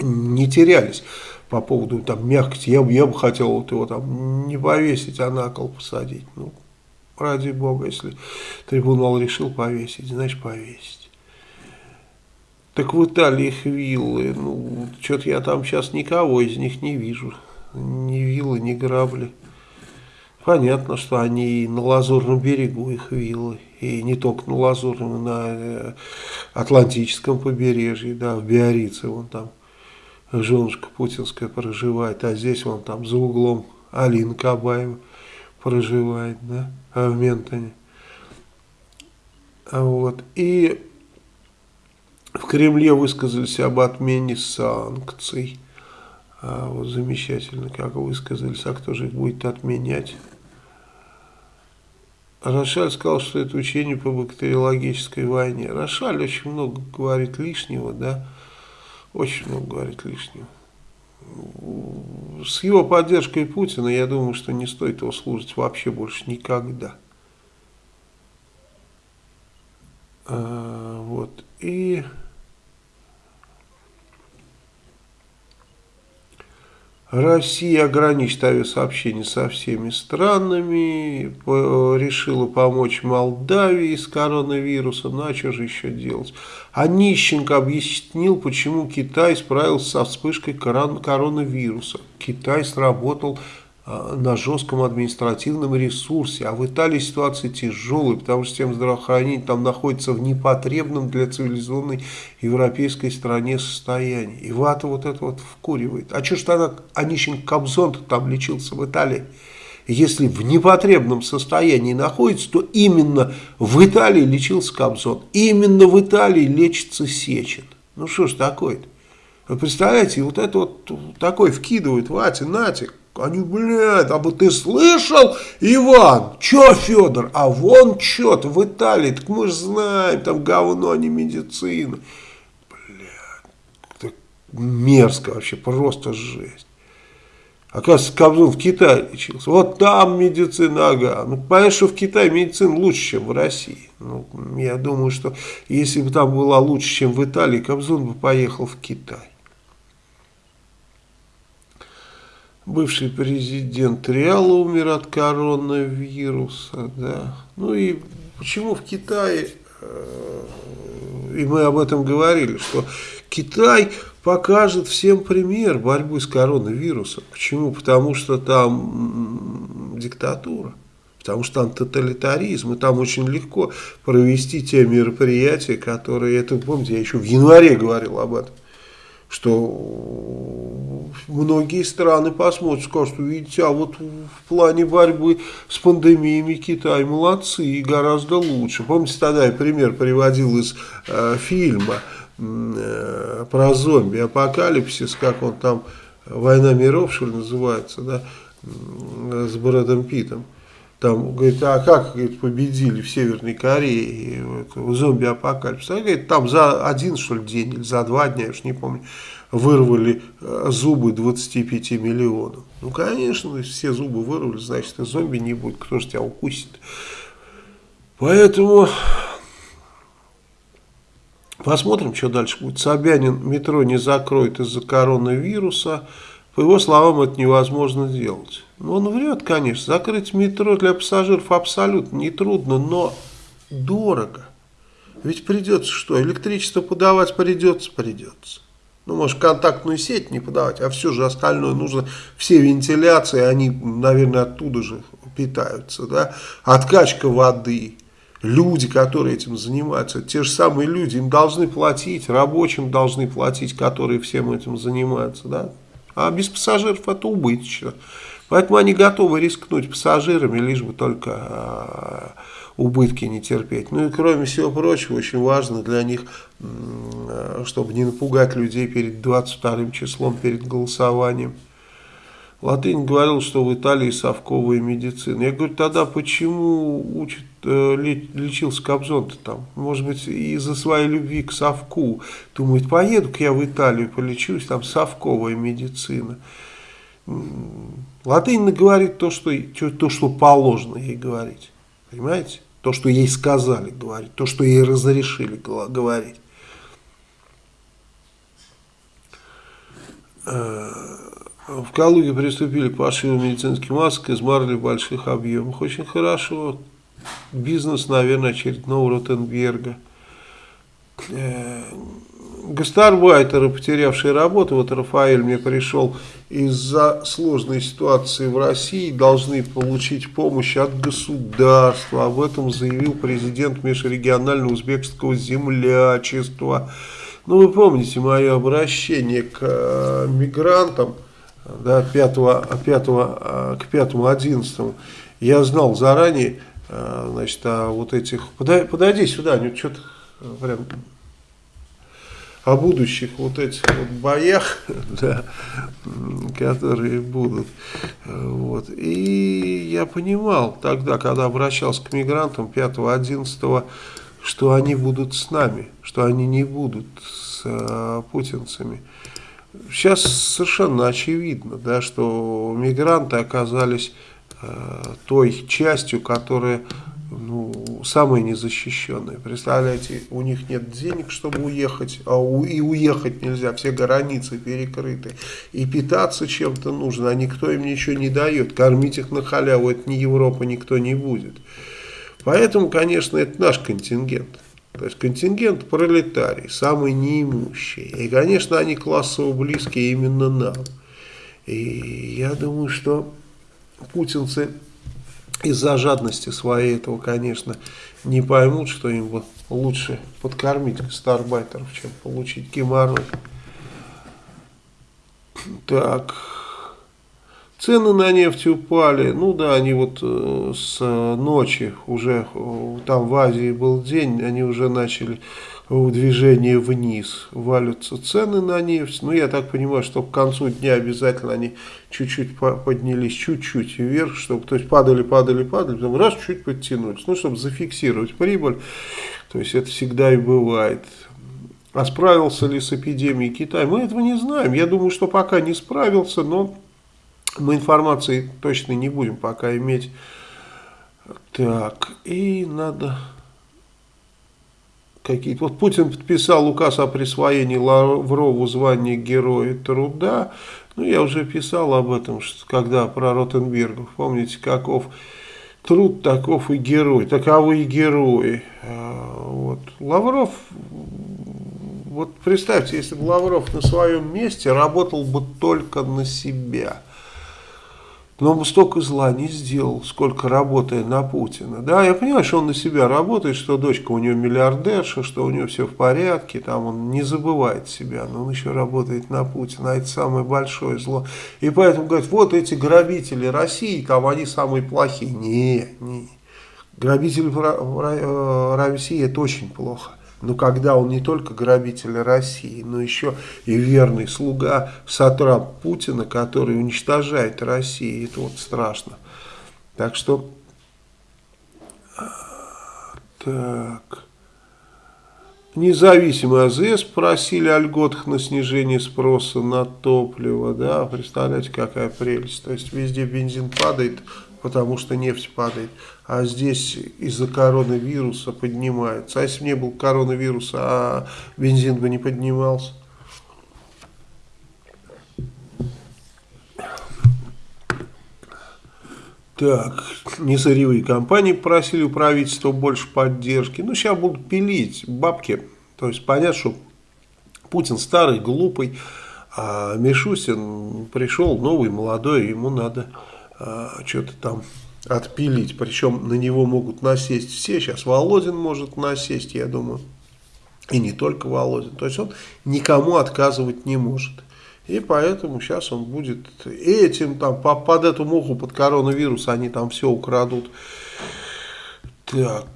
не терялись по поводу там мягкости. Я, я бы хотел вот его там не повесить, а на кол посадить. Ну, ради бога, если трибунал решил повесить, значит повесить. Так в Италии их виллы, ну, что-то я там сейчас никого из них не вижу ни виллы, ни грабли. Понятно, что они на Лазурном берегу их виллы, и не только на Лазурном, на э, Атлантическом побережье, да, в Биорице, вон там женушка путинская проживает, а здесь вон там за углом Алина Кабаева проживает, да, а в Ментоне. Вот, и в Кремле высказались об отмене санкций. А, вот замечательно, как высказались, а кто же их будет отменять? Рошаль сказал, что это учение по бактериологической войне. Рошаль очень много говорит лишнего, да, очень много говорит лишнего. С его поддержкой Путина, я думаю, что не стоит его служить вообще больше никогда. А, вот, и... Россия ограничит авиасообщение со всеми странами, решила помочь Молдавии с коронавирусом, ну а что же еще делать? А объяснил, почему Китай справился со вспышкой коронавируса. Китай сработал на жестком административном ресурсе. А в Италии ситуация тяжелая, потому что система здравоохранения там находится в непотребном для цивилизованной европейской стране состоянии. И вата вот это вот вкуривает. А что ж тогда Онищенко Кобзон там лечился в Италии? Если в непотребном состоянии находится, то именно в Италии лечился Кобзон. Именно в Италии лечится Сечин. Ну что ж такое-то? Вы представляете, вот это вот такой вкидывают, Ватя, Натик, они, блядь, а бы ты слышал, Иван? Че, Федор? А вон что-то в Италии, так мы же знаем, там говно, а не медицина. Блядь, мерзко вообще, просто жесть. Оказывается, Кобзон в Китае лечился. Вот там медицина, ага. Ну, понятно, что в Китае медицина лучше, чем в России. Ну, я думаю, что если бы там была лучше, чем в Италии, Кобзон бы поехал в Китай. Бывший президент Реала умер от коронавируса, да. Ну и почему в Китае, э, и мы об этом говорили, что Китай покажет всем пример борьбы с коронавирусом. Почему? Потому что там диктатура. Потому что там тоталитаризм, и там очень легко провести те мероприятия, которые, это помните, я еще в январе говорил об этом, что многие страны посмотрят, скажут, видите, а вот в плане борьбы с пандемиями Китай молодцы и гораздо лучше. Помните, тогда я пример приводил из э, фильма э, про зомби-апокалипсис, как он там, «Война миров», что ли, называется, да, м, с Брэдом Питтом. Там, говорит, а как говорит, победили в Северной Корее вот, зомби-апокалипсис? А, говорит, там за один, что ли, день или за два дня, я уж не помню, вырвали э, зубы 25 миллионов. Ну, конечно, все зубы вырвали, значит, и зомби не будет, кто же тебя укусит. Поэтому посмотрим, что дальше будет. Собянин метро не закроет из-за коронавируса. По его словам, это невозможно сделать. Он врет, конечно. Закрыть метро для пассажиров абсолютно нетрудно, но дорого. Ведь придется что? Электричество подавать придется, придется. Ну, может, контактную сеть не подавать, а все же остальное нужно. Все вентиляции, они, наверное, оттуда же питаются. Да? Откачка воды. Люди, которые этим занимаются, те же самые люди, им должны платить, рабочим должны платить, которые всем этим занимаются. Да? А без пассажиров это убыточно. Поэтому они готовы рискнуть пассажирами, лишь бы только э, убытки не терпеть. Ну и кроме всего прочего, очень важно для них, чтобы не напугать людей перед 22 числом, перед голосованием. Латынь говорил, что в Италии совковая медицина. Я говорю, тогда почему учат, э, лечился Кобзон-то там? Может быть, из-за своей любви к совку. Думает, поеду-ка я в Италию, полечусь, там совковая медицина. Латынь говорит то что, то, что положено ей говорить. Понимаете? То, что ей сказали говорить, то, что ей разрешили говорить. Э, в Калуге приступили к пошиву медицинских масок из марли больших объемах. Очень хорошо. Бизнес, наверное, очередного Ротенберга. Гастарбайтеры, потерявшие работу, вот Рафаэль мне пришел, из-за сложной ситуации в России должны получить помощь от государства. Об этом заявил президент межрегионального узбекского землячества. Ну, вы помните мое обращение к э, мигрантам да, 5, 5, э, к 5-11. Я знал заранее, э, значит, о вот этих... Подойди, подойди сюда, что-то прям о будущих вот этих вот боях, да, которые будут. Вот. И я понимал тогда, когда обращался к мигрантам 5-11, что они будут с нами, что они не будут с э, путинцами. Сейчас совершенно очевидно, да, что мигранты оказались э, той частью, которая ну, самые незащищенные. Представляете, у них нет денег, чтобы уехать, а у, и уехать нельзя, все границы перекрыты. И питаться чем-то нужно, а никто им ничего не дает. Кормить их на халяву, это не Европа, никто не будет. Поэтому, конечно, это наш контингент. То есть контингент пролетарий, самый неимущий. И, конечно, они классово близкие именно нам. И я думаю, что путинцы из-за жадности своей этого, конечно, не поймут, что им бы лучше подкормить старбайтеров, чем получить геморрой. Так, цены на нефть упали, ну да, они вот э, с ночи уже, э, там в Азии был день, они уже начали в движении вниз валятся цены на нефть. Ну, я так понимаю, что к концу дня обязательно они чуть-чуть поднялись, чуть-чуть вверх, чтобы, то есть падали, падали, падали, потом раз чуть подтянулись, ну, чтобы зафиксировать прибыль. То есть это всегда и бывает. А справился ли с эпидемией Китай? Мы этого не знаем. Я думаю, что пока не справился, но мы информации точно не будем пока иметь. Так, и надо какие-то. Вот Путин подписал указ о присвоении Лаврову звания Героя Труда. Ну, я уже писал об этом, что, когда про Ротенбергов. Помните, каков труд, таков и герой. Таковы и герои. А, вот. Лавров, вот представьте, если бы Лавров на своем месте работал бы только на себя – но он столько зла не сделал, сколько работая на Путина. Да, я понимаю, что он на себя работает, что дочка у него миллиардерша, что у него все в порядке, там он не забывает себя, но он еще работает на Путина, а это самое большое зло. И поэтому говорят, вот эти грабители России, там они самые плохие. Не, не. Грабители России это очень плохо. Но когда он не только грабитель России, но еще и верный слуга сатрап Путина, который уничтожает Россию, это вот страшно. Так что, так, независимый АЗС просили о льготах на снижение спроса на топливо, да, представляете, какая прелесть, то есть везде бензин падает, потому что нефть падает, а здесь из-за коронавируса поднимается, а если бы не был коронавируса, а бензин бы не поднимался. Так, несырьевые компании просили у правительства больше поддержки. Ну, сейчас будут пилить бабки. То есть, понятно, что Путин старый, глупый, а Мишустин пришел новый, молодой, ему надо а, что-то там отпилить. Причем на него могут насесть все. Сейчас Володин может насесть, я думаю. И не только Володин. То есть, он никому отказывать не может. И поэтому сейчас он будет этим, там, под эту муху, под коронавирус, они там все украдут. Так.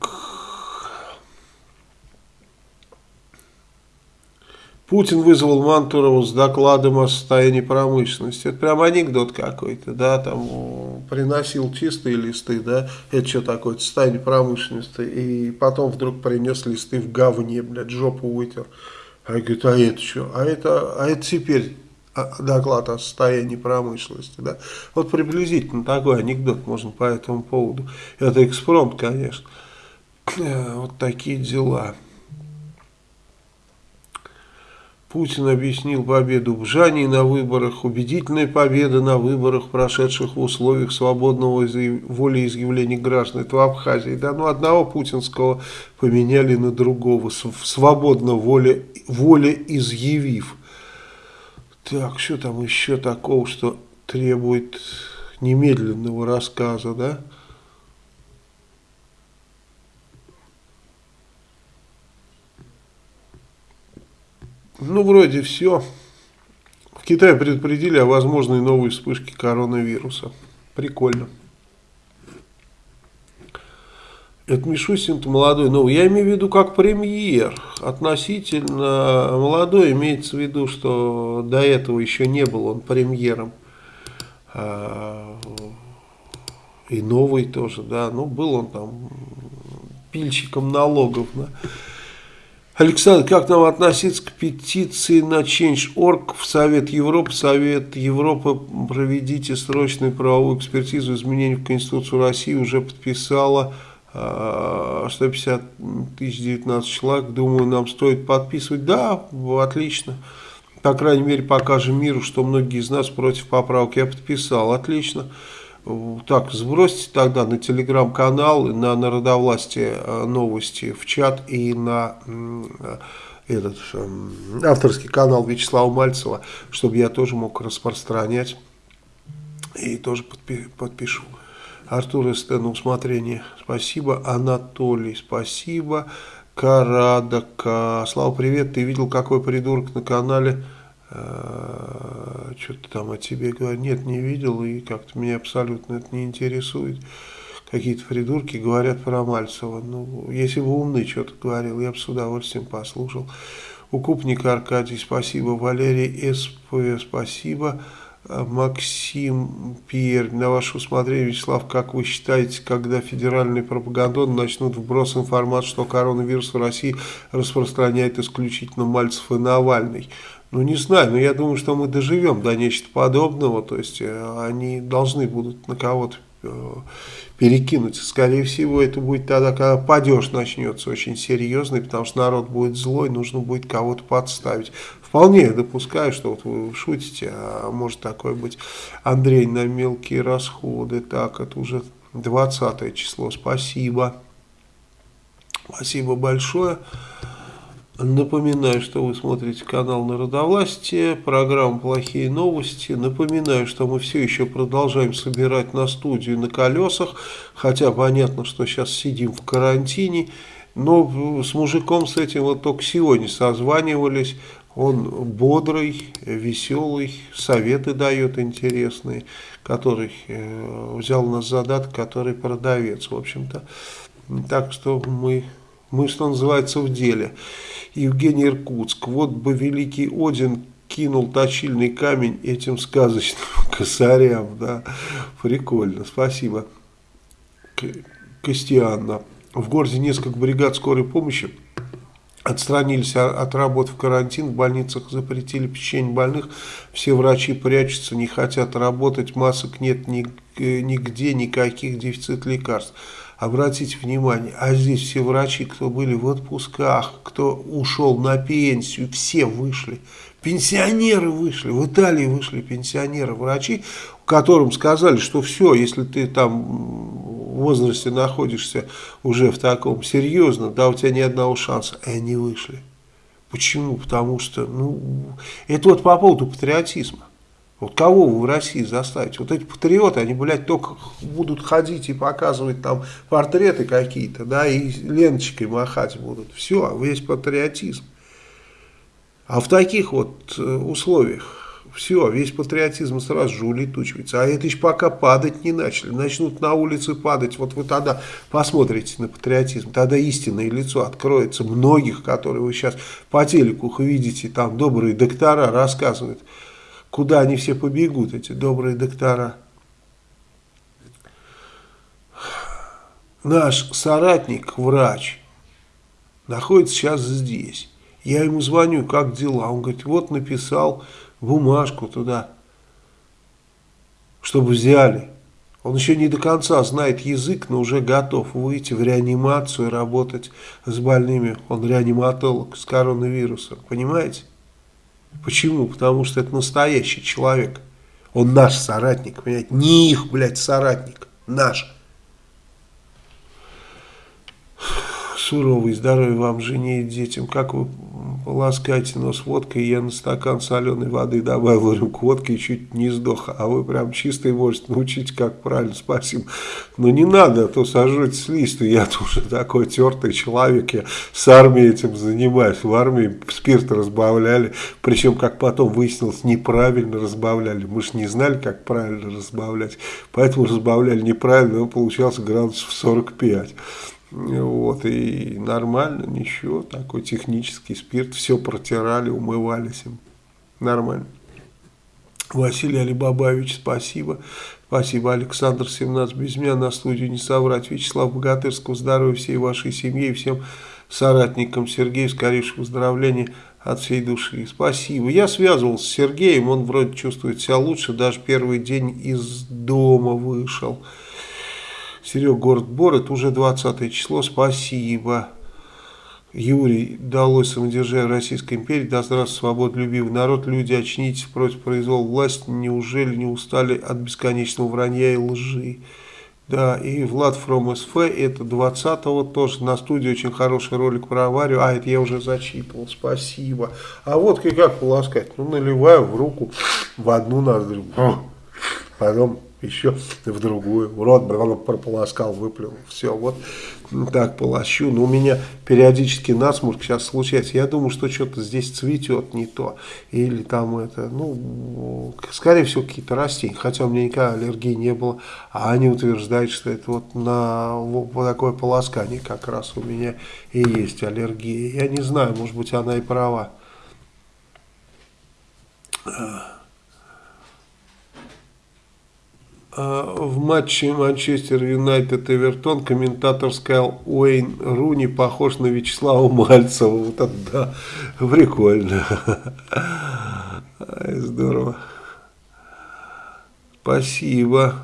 Путин вызвал Мантурова с докладом о состоянии промышленности. Это прям анекдот какой-то, да, там приносил чистые листы, да, это что такое, состояние промышленности, и потом вдруг принес листы в говне, блядь, жопу вытер. А я говорю, а это что? А это, а это теперь доклад о состоянии промышленности. Да? Вот приблизительно такой анекдот можно по этому поводу. Это экспромт, конечно. Э, вот такие дела. Путин объяснил победу в Жании на выборах, убедительная победа на выборах, прошедших в условиях свободного волеизъявления граждан. Это в Абхазии. Да, ну одного путинского поменяли на другого, свободно воле, волеизъявив. Так, что там еще такого, что требует немедленного рассказа, да? Ну, вроде все. В Китае предупредили о возможной новой вспышке коронавируса. Прикольно. Это Мишустин молодой, ну, я имею в виду как премьер, относительно молодой, имеется в виду, что до этого еще не был он премьером, а, и новый тоже, да, ну, был он там пильщиком налогов, да. Александр, как нам относиться к петиции на Change.org в Совет Европы? Совет Европы, проведите срочную правовую экспертизу изменений в Конституцию России, уже подписала 150 тысяч 19 человек, думаю, нам стоит подписывать. Да, отлично. По крайней мере, покажем миру, что многие из нас против поправок. Я подписал, отлично. Так, сбросьте тогда на телеграм-канал, на народовластие э, новости в чат и на этот эм, авторский канал Вячеслава Мальцева, чтобы я тоже мог распространять и тоже подпи подпишу. Артур СТ на усмотрение. Спасибо. Анатолий, спасибо. Карадака. Слава, привет. Ты видел, какой придурок на канале? Э, Что-то там о тебе говорят. Нет, не видел. И как-то меня абсолютно это не интересует. Какие-то придурки говорят про Мальцева. Ну, если бы умный что-то говорил, я бы с удовольствием послушал. Укупник Аркадий, спасибо. Валерий СП, спасибо. Максим Пьер, на ваше усмотрение, Вячеслав, как вы считаете, когда федеральные пропагандоны начнут вброс информации, что коронавирус в России распространяет исключительно Мальцев и Навальный? Ну, не знаю, но я думаю, что мы доживем до нечто подобного, то есть э, они должны будут на кого-то э, перекинуть. Скорее всего, это будет тогда, когда падеж начнется очень серьезный, потому что народ будет злой, нужно будет кого-то подставить. Вполне допускаю, что вот вы шутите, а может такое быть. Андрей, на мелкие расходы. Так, это уже 20 число. Спасибо. Спасибо большое. Напоминаю, что вы смотрите канал Народовластие, программа «Плохие новости». Напоминаю, что мы все еще продолжаем собирать на студию на колесах, хотя понятно, что сейчас сидим в карантине, но с мужиком с этим вот только сегодня созванивались. Он бодрый, веселый, советы дает интересные, который э, взял на задаток, который продавец, в общем-то. Так что мы Мы, что называется, в деле. Евгений Иркутск. Вот бы великий Один кинул точильный камень этим сказочным косарям. Да. Прикольно, спасибо. Костианна. В городе несколько бригад скорой помощи отстранились от работы в карантин, в больницах запретили печенье больных, все врачи прячутся, не хотят работать, масок нет нигде, никаких дефицит лекарств. Обратите внимание, а здесь все врачи, кто были в отпусках, кто ушел на пенсию, все вышли. Пенсионеры вышли, в Италии вышли пенсионеры, врачи, которым сказали, что все, если ты там в возрасте находишься уже в таком серьезном, да, у тебя ни одного шанса, и они вышли. Почему? Потому что, ну, это вот по поводу патриотизма. Вот кого вы в России заставите? Вот эти патриоты, они, блядь, только будут ходить и показывать там портреты какие-то, да, и ленточкой махать будут. Все, весь патриотизм. А в таких вот э, условиях все, весь патриотизм сразу же улетучивается. А это еще пока падать не начали. Начнут на улице падать. Вот вы тогда посмотрите на патриотизм. Тогда истинное лицо откроется многих, которые вы сейчас по телеку видите. Там добрые доктора рассказывают Куда они все побегут, эти добрые доктора? Наш соратник, врач, находится сейчас здесь. Я ему звоню, как дела? Он говорит, вот написал бумажку туда, чтобы взяли. Он еще не до конца знает язык, но уже готов выйти в реанимацию, работать с больными. Он реаниматолог с коронавирусом, понимаете? Почему? Потому что это настоящий человек. Он наш соратник, понимаете? Не их, блядь, соратник. Наш. Суровый, здоровья вам, жене и детям. Как вы полоскаете нос водкой, я на стакан соленой воды добавил рюмку водки и чуть не сдох. А вы прям чистый можете научить, как правильно, спасибо. Но не надо, а то сожжете с листа. Я тоже такой тертый человек, я с армией этим занимаюсь. В армии спирт разбавляли, причем, как потом выяснилось, неправильно разбавляли. Мы же не знали, как правильно разбавлять, поэтому разбавляли неправильно, он получался градусов 45. Вот, и нормально, ничего, такой технический спирт, все протирали, умывались им, нормально. Василий Алибабаевич, спасибо. Спасибо, Александр 17, без меня на студию не соврать. Вячеслав Богатырского, здоровья всей вашей семье и всем соратникам. Сергею, скорейшего выздоровления от всей души. Спасибо. Я связывался с Сергеем, он вроде чувствует себя лучше, даже первый день из дома вышел. Серег, город Бор, это уже 20 число, спасибо. Юрий, далось самодержавие Российской империи, да здравствует свободолюбивый народ, люди, очнитесь против произвола власти, неужели не устали от бесконечного вранья и лжи? Да, и Влад From СФ, это 20-го, тоже. На студии очень хороший ролик про аварию, а, это я уже зачитывал, спасибо. А вот как полоскать, ну, наливаю в руку, в одну ноздрю, потом еще в другую. Рот он прополоскал, выплюнул. Все, вот так полощу. Но у меня периодически насморк сейчас случается. Я думаю, что что-то здесь цветет не то. Или там это, ну, скорее всего, какие-то растения. Хотя у меня никакой аллергии не было. А они утверждают, что это вот на вот такое полоскание как раз у меня и есть аллергия. Я не знаю, может быть, она и права. А, в матче Манчестер Юнайтед Эвертон комментатор сказал, Уэйн Руни похож на Вячеслава Мальцева. Вот это да, прикольно. Здорово. Спасибо.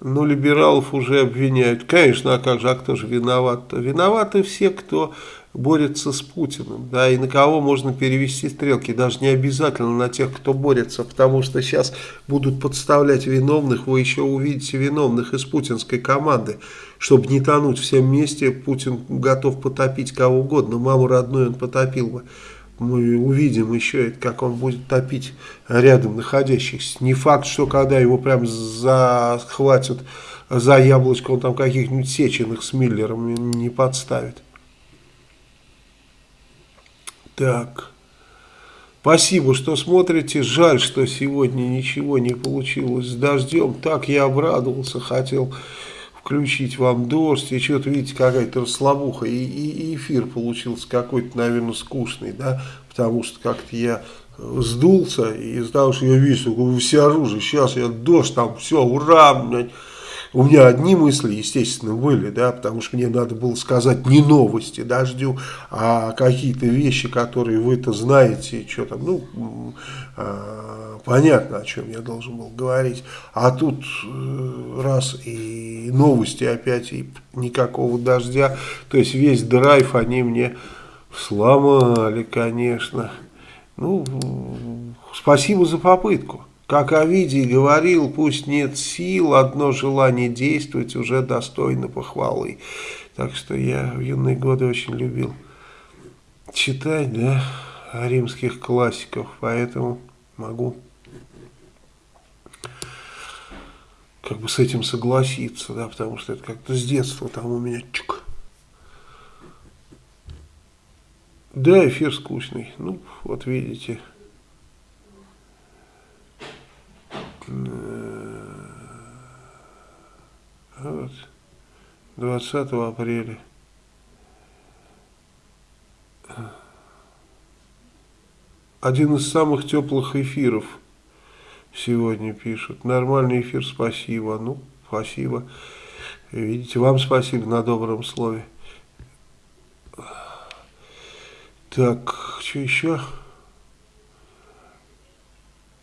Ну, либералов уже обвиняют. Конечно, а как же, а кто же виноват? -то? Виноваты все, кто борется с Путиным, да, и на кого можно перевести стрелки, даже не обязательно на тех, кто борется, потому что сейчас будут подставлять виновных, вы еще увидите виновных из путинской команды, чтобы не тонуть всем вместе, Путин готов потопить кого угодно, маму родную он потопил бы, мы увидим еще, как он будет топить рядом находящихся, не факт, что когда его прям захватят за яблочко, он там каких-нибудь сеченых с Миллером не подставит. Так. Спасибо, что смотрите. Жаль, что сегодня ничего не получилось с дождем. Так я обрадовался, хотел включить вам дождь, и что-то, видите, какая-то расслабуха, и, и, и эфир получился какой-то, наверное, скучный, да, потому что как-то я сдулся, и из-за того, что я вижу, все оружие, сейчас я дождь, там все, ура, блядь, у меня одни мысли, естественно, были, да, потому что мне надо было сказать не новости дождю, а какие-то вещи, которые вы-то знаете, что там, ну, э, понятно, о чем я должен был говорить. А тут э, раз и новости опять, и никакого дождя, то есть весь драйв они мне сломали, конечно. Ну, спасибо за попытку. Как Овидий говорил, пусть нет сил, одно желание действовать уже достойно похвалы. Так что я в юные годы очень любил читать, да, римских классиков, поэтому могу как бы с этим согласиться, да, потому что это как-то с детства там у меня чук. Да, эфир скучный. Ну, вот видите. Вот. 20 апреля. Один из самых теплых эфиров сегодня пишут. Нормальный эфир, спасибо. Ну, спасибо. Видите, вам спасибо на добром слове. Так, что еще?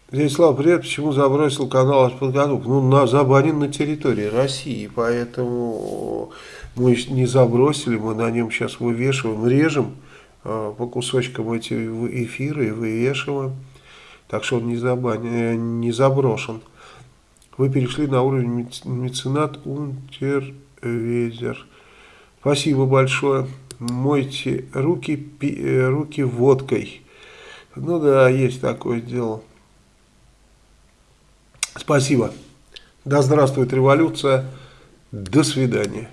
Дядя Слава, привет, почему забросил канал подготовку? Ну, на, забанен на территории России, поэтому мы не забросили, мы на нем сейчас вывешиваем, режем э, по кусочкам эти эфиры и вывешиваем. Так что он не, забанен, не заброшен. Вы перешли на уровень меценат Унтервезер. Спасибо большое мойте руки, пи, э, руки водкой. Ну да, есть такое дело. Спасибо. Да здравствует революция. До свидания.